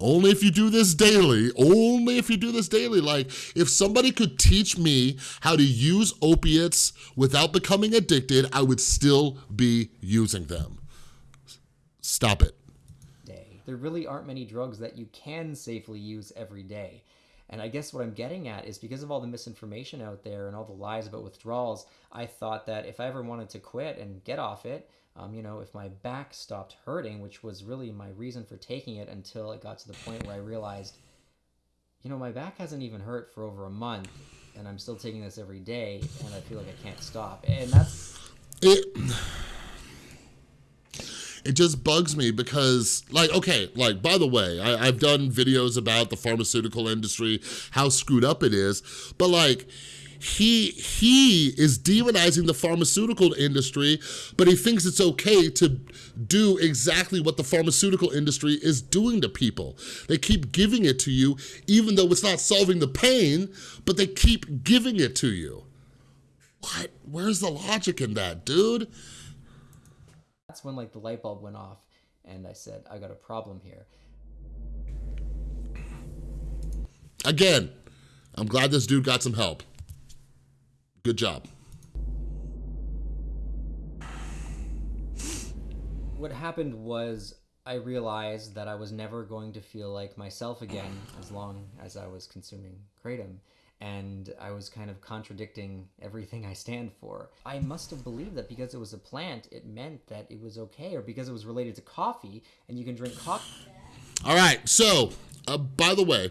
[SPEAKER 1] only if you do this daily, only if you do this daily. Like, if somebody could teach me how to use opiates without becoming addicted, I would still be using them. Stop it.
[SPEAKER 2] Day. There really aren't many drugs that you can safely use every day. And I guess what I'm getting at is because of all the misinformation out there and all the lies about withdrawals, I thought that if I ever wanted to quit and get off it, um, you know, if my back stopped hurting, which was really my reason for taking it until it got to the point where I realized, you know, my back hasn't even hurt for over a month and I'm still taking this every day and I feel like I can't stop. And that's.
[SPEAKER 1] It it just bugs me because like okay like by the way I, have done videos about the pharmaceutical industry how screwed up it is but like he he is demonizing the pharmaceutical industry but he thinks it's okay to do exactly what the pharmaceutical industry is doing to people they keep giving it to you even though it's not solving the pain but they keep giving it to you what where's the logic in that dude
[SPEAKER 2] that's when like the light bulb went off and I said, I got a problem here.
[SPEAKER 1] Again, I'm glad this dude got some help. Good job.
[SPEAKER 2] What happened was I realized that I was never going to feel like myself again as long as I was consuming Kratom and I was kind of contradicting everything I stand for. I must have believed that because it was a plant, it meant that it was okay, or because it was related to coffee and you can drink coffee.
[SPEAKER 1] All right, so uh, by the way,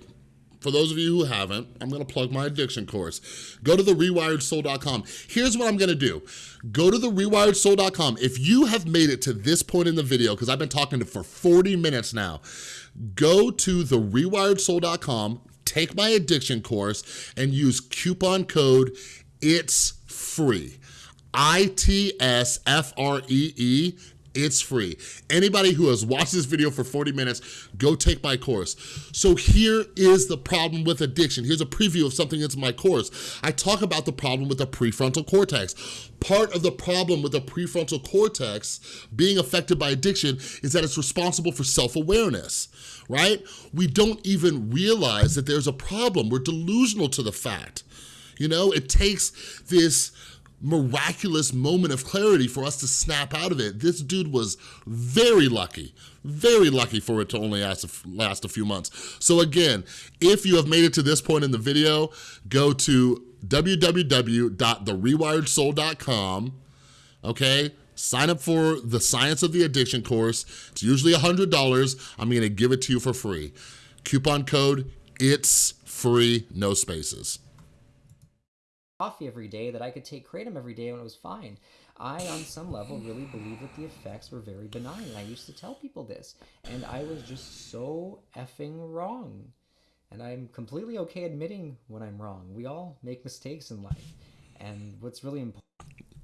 [SPEAKER 1] for those of you who haven't, I'm gonna plug my addiction course. Go to the rewiredsoul.com. Here's what I'm gonna do. Go to the rewiredsoul.com. If you have made it to this point in the video, because I've been talking to for 40 minutes now, go to the rewiredsoul.com, take my addiction course and use coupon code ITS FREE. I-T-S-F-R-E-E, it's free. Anybody who has watched this video for 40 minutes, go take my course. So here is the problem with addiction. Here's a preview of something that's in my course. I talk about the problem with the prefrontal cortex. Part of the problem with the prefrontal cortex being affected by addiction is that it's responsible for self-awareness right? We don't even realize that there's a problem. We're delusional to the fact. You know, it takes this miraculous moment of clarity for us to snap out of it. This dude was very lucky, very lucky for it to only last a, last a few months. So again, if you have made it to this point in the video, go to www.therewiredsoul.com, okay? Sign up for the Science of the Addiction course. It's usually $100. I'm gonna give it to you for free. Coupon code, it's free, no spaces.
[SPEAKER 2] Coffee every day that I could take Kratom every day when it was fine. I, on some level, really believe that the effects were very benign. I used to tell people this, and I was just so effing wrong. And I'm completely okay admitting when I'm wrong. We all make mistakes in life. And what's really important.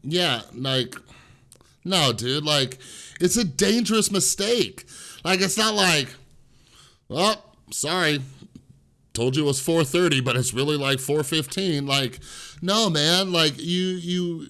[SPEAKER 1] Yeah, like no, dude, like, it's a dangerous mistake. Like, it's not like, well, sorry, told you it was 4.30, but it's really like 4.15. Like, no, man, like, you, you,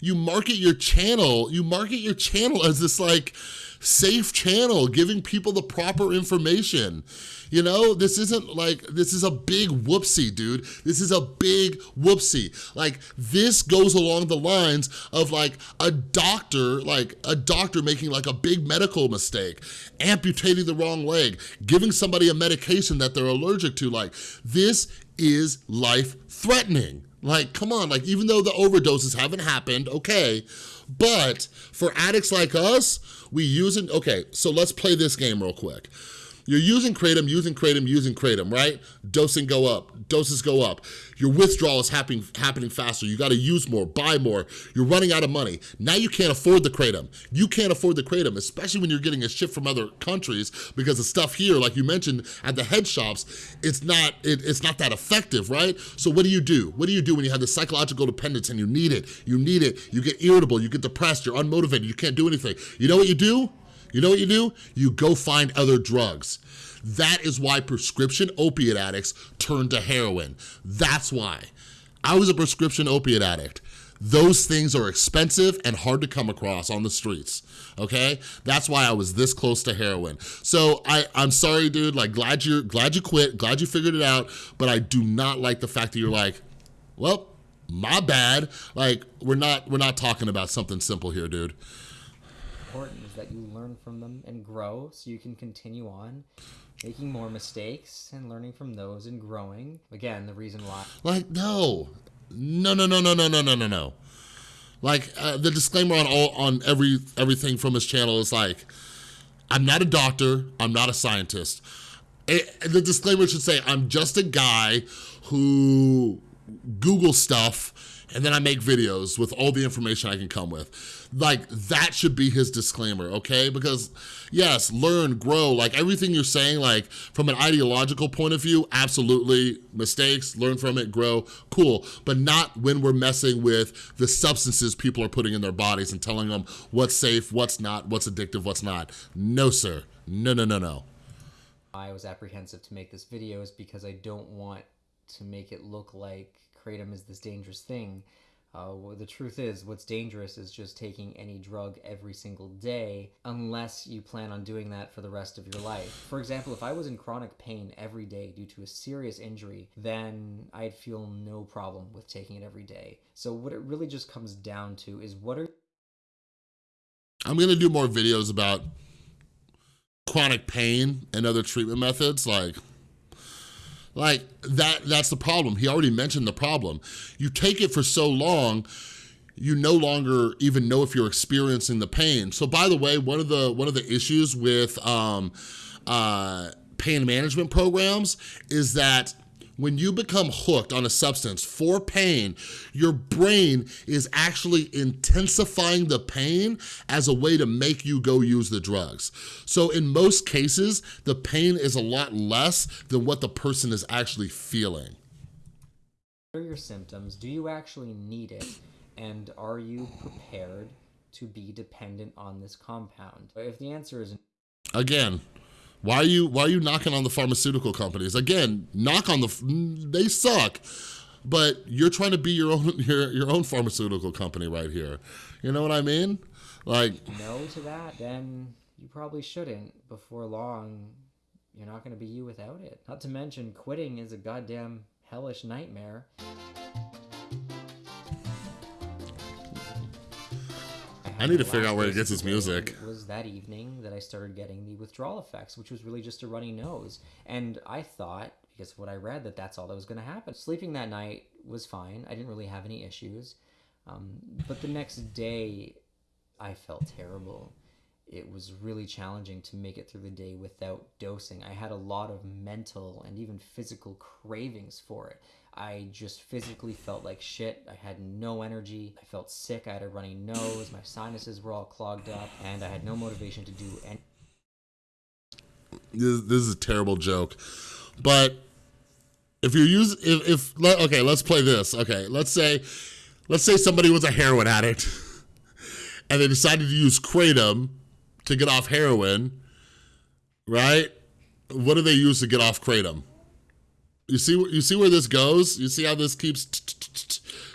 [SPEAKER 1] you market your channel, you market your channel as this, like, safe channel, giving people the proper information. You know, this isn't like, this is a big whoopsie, dude. This is a big whoopsie. Like, this goes along the lines of like a doctor, like a doctor making like a big medical mistake, amputating the wrong leg, giving somebody a medication that they're allergic to. Like, this is life-threatening. Like, come on, like even though the overdoses haven't happened, okay, but for addicts like us, we use it, okay, so let's play this game real quick. You're using Kratom, using Kratom, using Kratom, right? Dosing go up, doses go up. Your withdrawal is happening, happening faster. You gotta use more, buy more. You're running out of money. Now you can't afford the Kratom. You can't afford the Kratom, especially when you're getting a ship from other countries because the stuff here, like you mentioned at the head shops, it's not, it, it's not that effective, right? So what do you do? What do you do when you have the psychological dependence and you need it? You need it, you get irritable, you get depressed, you're unmotivated, you can't do anything. You know what you do? You know what you do? You go find other drugs. That is why prescription opiate addicts turn to heroin. That's why. I was a prescription opiate addict. Those things are expensive and hard to come across on the streets, okay? That's why I was this close to heroin. So I, I'm sorry, dude, like glad you're, glad you quit, glad you figured it out, but I do not like the fact that you're like, well, my bad. Like, we're not, we're not talking about something simple here, dude
[SPEAKER 2] important is that you learn from them and grow so you can continue on making more mistakes and learning from those and growing. Again, the reason why.
[SPEAKER 1] Like, no. No, no, no, no, no, no, no, no, no. Like, uh, the disclaimer on all on every everything from his channel is like, I'm not a doctor, I'm not a scientist. It, the disclaimer should say, I'm just a guy who Google stuff and then I make videos with all the information I can come with. Like, that should be his disclaimer, okay? Because, yes, learn, grow, like everything you're saying, like, from an ideological point of view, absolutely, mistakes, learn from it, grow, cool. But not when we're messing with the substances people are putting in their bodies and telling them what's safe, what's not, what's addictive, what's not. No, sir. No, no, no, no.
[SPEAKER 2] I was apprehensive to make this video is because I don't want to make it look like kratom is this dangerous thing. Uh, well, the truth is, what's dangerous is just taking any drug every single day, unless you plan on doing that for the rest of your life. For example, if I was in chronic pain every day due to a serious injury, then I'd feel no problem with taking it every day. So, what it really just comes down to is what are.
[SPEAKER 1] I'm gonna do more videos about chronic pain and other treatment methods, like like that that's the problem. He already mentioned the problem. You take it for so long, you no longer even know if you're experiencing the pain. So by the way, one of the one of the issues with um, uh, pain management programs is that when you become hooked on a substance for pain, your brain is actually intensifying the pain as a way to make you go use the drugs. So in most cases, the pain is a lot less than what the person is actually feeling.
[SPEAKER 2] What are your symptoms? Do you actually need it? And are you prepared to be dependent on this compound? If the answer is
[SPEAKER 1] Again, why are you why are you knocking on the pharmaceutical companies? Again, knock on the they suck. But you're trying to be your own [laughs] your your own pharmaceutical company right here. You know what I mean? Like
[SPEAKER 2] no to that, then you probably shouldn't. Before long, you're not going to be you without it. Not to mention quitting is a goddamn hellish nightmare.
[SPEAKER 1] I need to figure out where he gets his music.
[SPEAKER 2] It was that evening that I started getting the withdrawal effects, which was really just a runny nose. And I thought, because of what I read, that that's all that was going to happen. Sleeping that night was fine. I didn't really have any issues. Um, but the next day, I felt terrible. It was really challenging to make it through the day without dosing. I had a lot of mental and even physical cravings for it. I just physically felt like shit. I had no energy. I felt sick. I had a runny nose. My sinuses were all clogged up, and I had no motivation to do any.
[SPEAKER 1] This, this is a terrible joke, but if you use if, if okay, let's play this. Okay, let's say let's say somebody was a heroin addict, [laughs] and they decided to use kratom to get off heroin, right? What do they use to get off kratom? You see, you see where this goes? You see how this keeps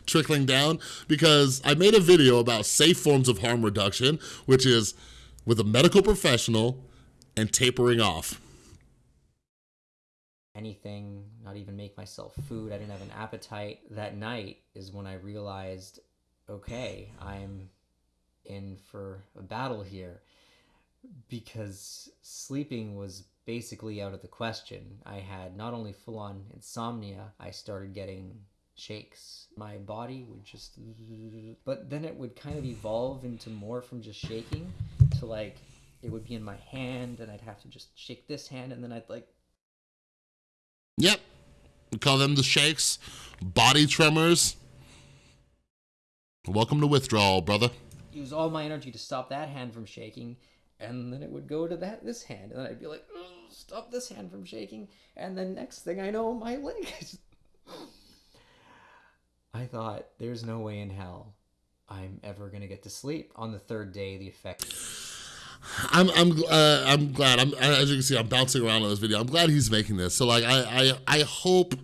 [SPEAKER 1] trickling down? Because I made a video about safe forms of harm reduction, which is with a medical professional and tapering off.
[SPEAKER 2] Anything, not even make myself food. I didn't have an appetite. That night is when I realized, okay, I'm in for a battle here because sleeping was basically out of the question. I had not only full on insomnia, I started getting shakes. My body would just, but then it would kind of evolve into more from just shaking to like it would be in my hand and I'd have to just shake this hand and then I'd like
[SPEAKER 1] Yep. We call them the shakes, body tremors. Welcome to withdrawal, brother.
[SPEAKER 2] use all my energy to stop that hand from shaking and then it would go to that this hand and then I'd be like "Ugh, stop this hand from shaking and then next thing I know my [laughs] leg is I thought there's no way in hell I'm ever going to get to sleep. On the third day the effect
[SPEAKER 1] I'm I'm uh, I'm glad. I'm as you can see, I'm bouncing around on this video. I'm glad he's making this. So like, I I I hope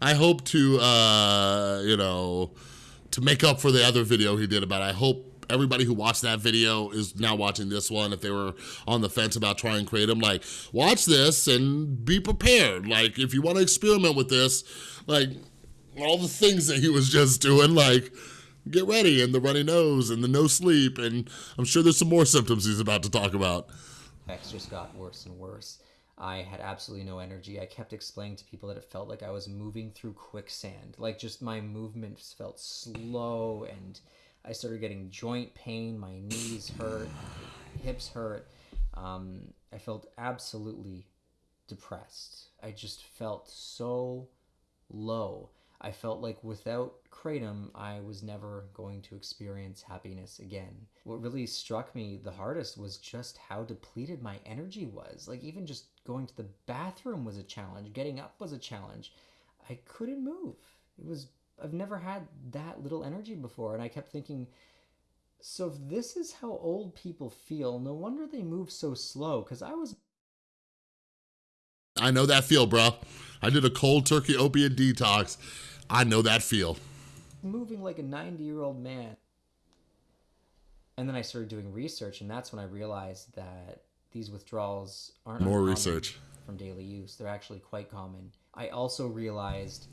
[SPEAKER 1] I hope to uh you know to make up for the other video he did about. It. I hope everybody who watched that video is now watching this one. If they were on the fence about trying them, like watch this and be prepared. Like if you want to experiment with this, like all the things that he was just doing, like get ready and the runny nose and the no sleep and I'm sure there's some more symptoms he's about to talk about.
[SPEAKER 2] effects just got worse and worse. I had absolutely no energy. I kept explaining to people that it felt like I was moving through quicksand. Like just my movements felt slow and I started getting joint pain. My knees hurt, hips hurt. Um, I felt absolutely depressed. I just felt so low. I felt like without Kratom, I was never going to experience happiness again. What really struck me the hardest was just how depleted my energy was. Like, even just going to the bathroom was a challenge, getting up was a challenge. I couldn't move. It was, I've never had that little energy before. And I kept thinking, so if this is how old people feel, no wonder they move so slow. Because I was
[SPEAKER 1] I know that feel, bro. I did a cold turkey opiate detox. I know that feel.
[SPEAKER 2] moving like a 90 year old man. And then I started doing research, and that's when I realized that these withdrawals aren't
[SPEAKER 1] More research.
[SPEAKER 2] from daily use. They're actually quite common. I also realized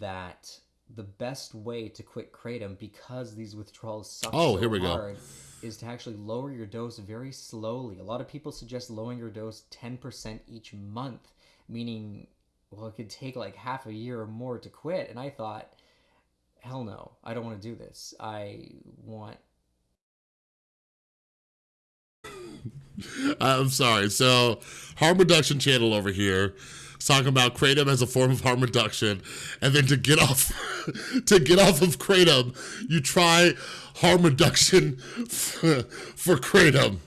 [SPEAKER 2] that the best way to quit kratom, because these withdrawals suck
[SPEAKER 1] Oh,
[SPEAKER 2] so
[SPEAKER 1] here we go.
[SPEAKER 2] hard, is to actually lower your dose very slowly. A lot of people suggest lowering your dose 10% each month, meaning, well, it could take like half a year or more to quit. And I thought, hell no, I don't want to do this. I want [laughs]
[SPEAKER 1] I'm sorry. So, harm reduction channel over here talking about kratom as a form of harm reduction, and then to get off [laughs] to get off of kratom, you try harm reduction for, [laughs] for kratom.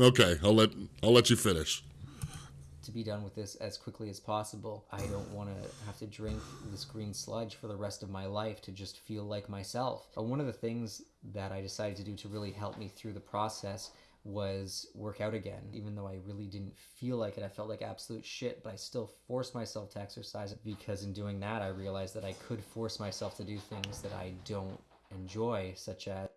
[SPEAKER 1] Okay, I'll let I'll let you finish.
[SPEAKER 2] to be done with this as quickly as possible. I don't want to have to drink this green sludge for the rest of my life to just feel like myself. Uh, One of the things that I decided to do to really help me through the process was work out again. Even though I really didn't feel like it, I felt like absolute shit, but I still forced myself to exercise because in doing that, I realized that I could force myself to do things that I don't enjoy, such as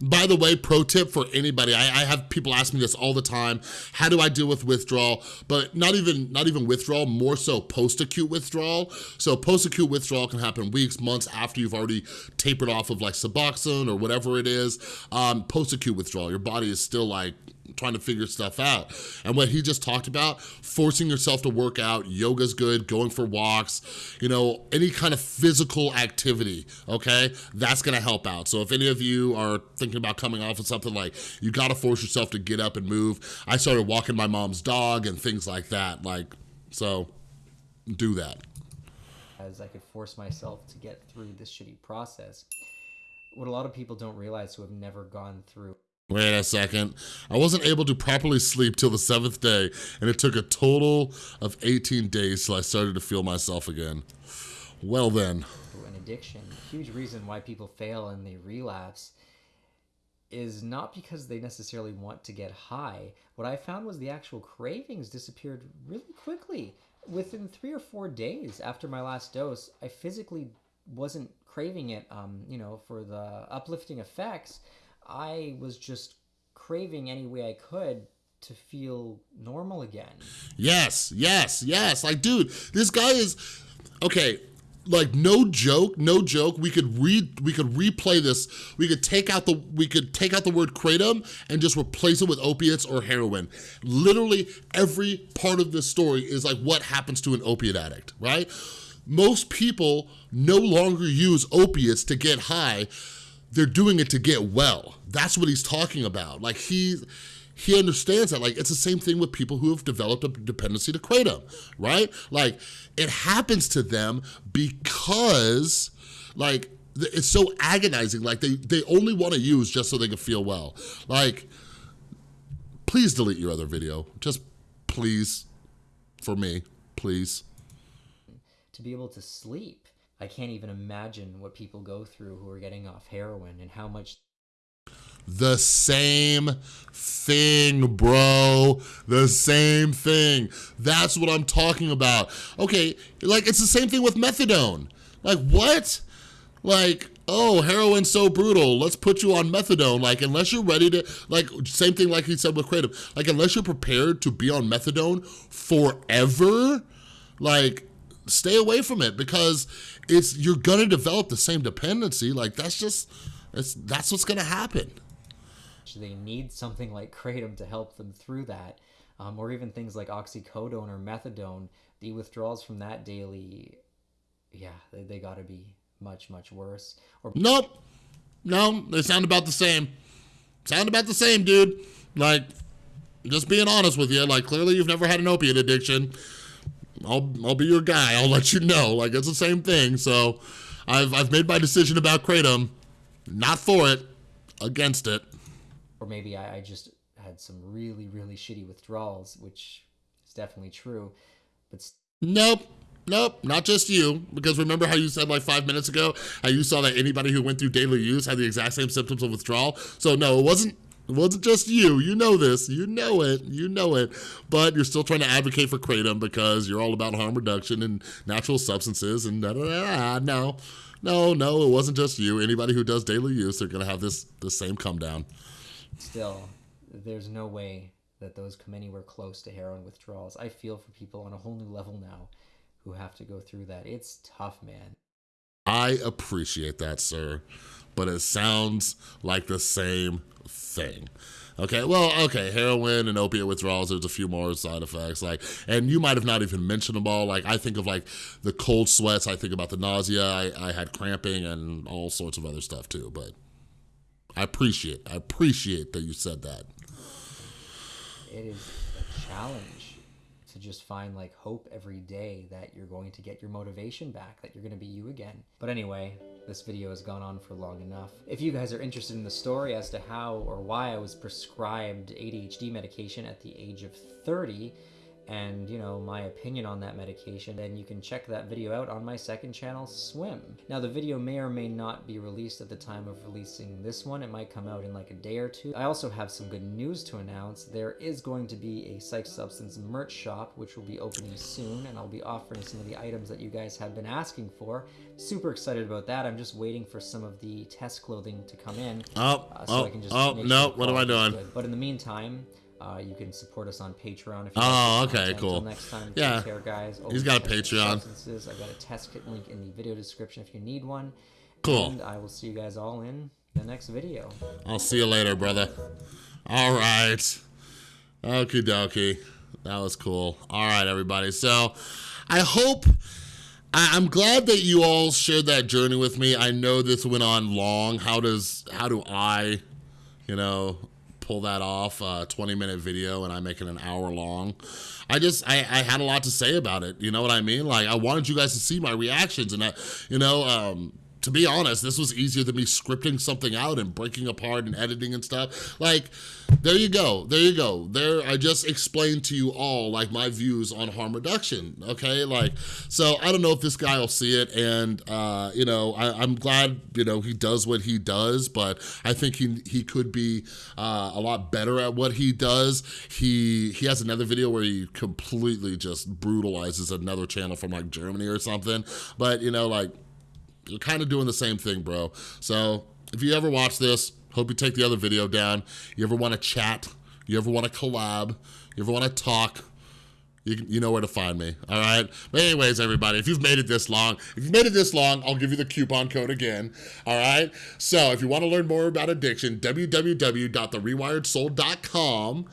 [SPEAKER 1] By the way, pro tip for anybody, I, I have people ask me this all the time. How do I deal with withdrawal? But not even not even withdrawal, more so post-acute withdrawal. So post-acute withdrawal can happen weeks, months after you've already tapered off of like Suboxone or whatever it is. Um, post-acute withdrawal, your body is still like trying to figure stuff out. And what he just talked about, forcing yourself to work out, yoga's good, going for walks, you know, any kind of physical activity, okay? That's gonna help out. So if any of you are thinking about coming off of something like, you gotta force yourself to get up and move. I started walking my mom's dog and things like that, like, so do that.
[SPEAKER 2] as I could force myself to get through this shitty process. What a lot of people don't realize who have never gone through
[SPEAKER 1] Wait a second. I wasn't able to properly sleep till the seventh day, and it took a total of 18 days till I started to feel myself again. Well then.
[SPEAKER 2] an addiction, huge reason why people fail and they relapse is not because they necessarily want to get high. What I found was the actual cravings disappeared really quickly. Within three or four days after my last dose, I physically wasn't craving it, um, you know, for the uplifting effects. I was just craving any way I could to feel normal again.
[SPEAKER 1] Yes, yes, yes. Like, dude, this guy is okay. Like, no joke, no joke. We could read, we could replay this. We could take out the, we could take out the word kratom and just replace it with opiates or heroin. Literally every part of this story is like what happens to an opiate addict, right? Most people no longer use opiates to get high they're doing it to get well. That's what he's talking about. Like he, he understands that. Like it's the same thing with people who have developed a dependency to Kratom, right? Like it happens to them because like it's so agonizing. Like they, they only wanna use just so they can feel well. Like, please delete your other video. Just please, for me, please.
[SPEAKER 2] To be able to sleep. I can't even imagine what people go through who are getting off heroin and how much
[SPEAKER 1] the same thing, bro. The same thing. That's what I'm talking about. Okay, like it's the same thing with methadone. Like what? Like, oh, heroin's so brutal. Let's put you on methadone. Like, unless you're ready to, like, same thing like he said with Kratom. Like, unless you're prepared to be on methadone forever, like, stay away from it because it's, you're gonna develop the same dependency. Like, that's just, it's, that's what's gonna happen.
[SPEAKER 2] They need something like Kratom to help them through that. Um, or even things like oxycodone or methadone, the withdrawals from that daily, yeah, they, they gotta be much, much worse.
[SPEAKER 1] Or Nope. No, they sound about the same. Sound about the same, dude. Like, just being honest with you, like, clearly you've never had an opiate addiction. I'll, I'll be your guy. I'll let you know. Like, it's the same thing. So, I've, I've made my decision about Kratom. Not for it, against it.
[SPEAKER 2] Or maybe I, I just had some really, really shitty withdrawals, which is definitely true. But
[SPEAKER 1] nope. Nope, not just you. Because remember how you said like five minutes ago, how you saw that anybody who went through daily use had the exact same symptoms of withdrawal? So no, it wasn't it wasn't just you. You know this. You know it. You know it. But you're still trying to advocate for Kratom because you're all about harm reduction and natural substances and da da da. No, no, no. It wasn't just you. Anybody who does daily use, they're gonna have this the same come down.
[SPEAKER 2] Still, there's no way that those come anywhere close to heroin withdrawals. I feel for people on a whole new level now who have to go through that. It's tough, man.
[SPEAKER 1] I appreciate that, sir, but it sounds like the same thing. Okay, well, okay, heroin and opiate withdrawals, there's a few more side effects, like, and you might have not even mentioned them all, like, I think of, like, the cold sweats, I think about the nausea, I, I had cramping and all sorts of other stuff, too, but I appreciate, I appreciate that you said that.
[SPEAKER 2] It is a challenge to just find like hope every day that you're going to get your motivation back, that you're going to be you again. But anyway, this video has gone on for long enough. If you guys are interested in the story as to how or why I was prescribed ADHD medication at the age of 30, and you know my opinion on that medication then you can check that video out on my second channel swim. Now the video may or may not be released at the time of releasing this one. It might come out in like a day or two. I also have some good news to announce. There is going to be a Psyched Substance merch shop which will be opening soon and i'll be offering some of the items that you guys have been asking for. Super excited about that. I'm just waiting for some of the test clothing to come in
[SPEAKER 1] oh uh, so oh, oh no what am i doing? good.
[SPEAKER 2] but in the meantime uh, you can support us on Patreon.
[SPEAKER 1] If you oh, okay, cool.
[SPEAKER 2] Until next time,
[SPEAKER 1] yeah.
[SPEAKER 2] care, guys.
[SPEAKER 1] He's got a Patreon.
[SPEAKER 2] Substances. I've got a test kit link in the video description if you need one.
[SPEAKER 1] Cool.
[SPEAKER 2] And I will see you guys all in the next video.
[SPEAKER 1] I'll see you later, brother. All right. Okie dokie. That was cool. All right, everybody. So I hope, I, am glad that you all shared that journey with me. I know this went on long. How does, how do I, you know, pull that off, a 20 minute video and I make it an hour long. I just, I, I had a lot to say about it. You know what I mean? Like I wanted you guys to see my reactions and I, you know, um, to be honest, this was easier than me scripting something out and breaking apart and editing and stuff. Like, there you go, there you go. There, I just explained to you all like my views on harm reduction, okay? Like, so I don't know if this guy will see it and, uh, you know, I, am glad, you know, he does what he does, but I think he, he could be uh, a lot better at what he does. He, he has another video where he completely just brutalizes another channel from like Germany or something, but you know, like, you're kind of doing the same thing, bro. So if you ever watch this, hope you take the other video down. You ever want to chat, you ever want to collab, you ever want to talk, you, you know where to find me, all right? But anyways, everybody, if you've made it this long, if you've made it this long, I'll give you the coupon code again, all right? So if you want to learn more about addiction, www.therewiredsoul.com.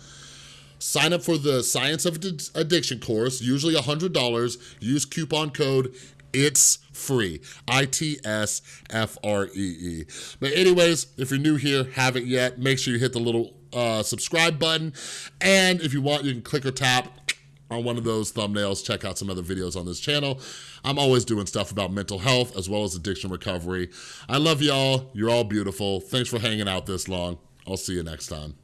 [SPEAKER 1] Sign up for the Science of Addiction course, usually $100. Use coupon code It's free, I-T-S-F-R-E-E. But anyways, if you're new here, haven't yet, make sure you hit the little uh, subscribe button. And if you want, you can click or tap on one of those thumbnails, check out some other videos on this channel. I'm always doing stuff about mental health as well as addiction recovery. I love y'all. You're all beautiful. Thanks for hanging out this long. I'll see you next time.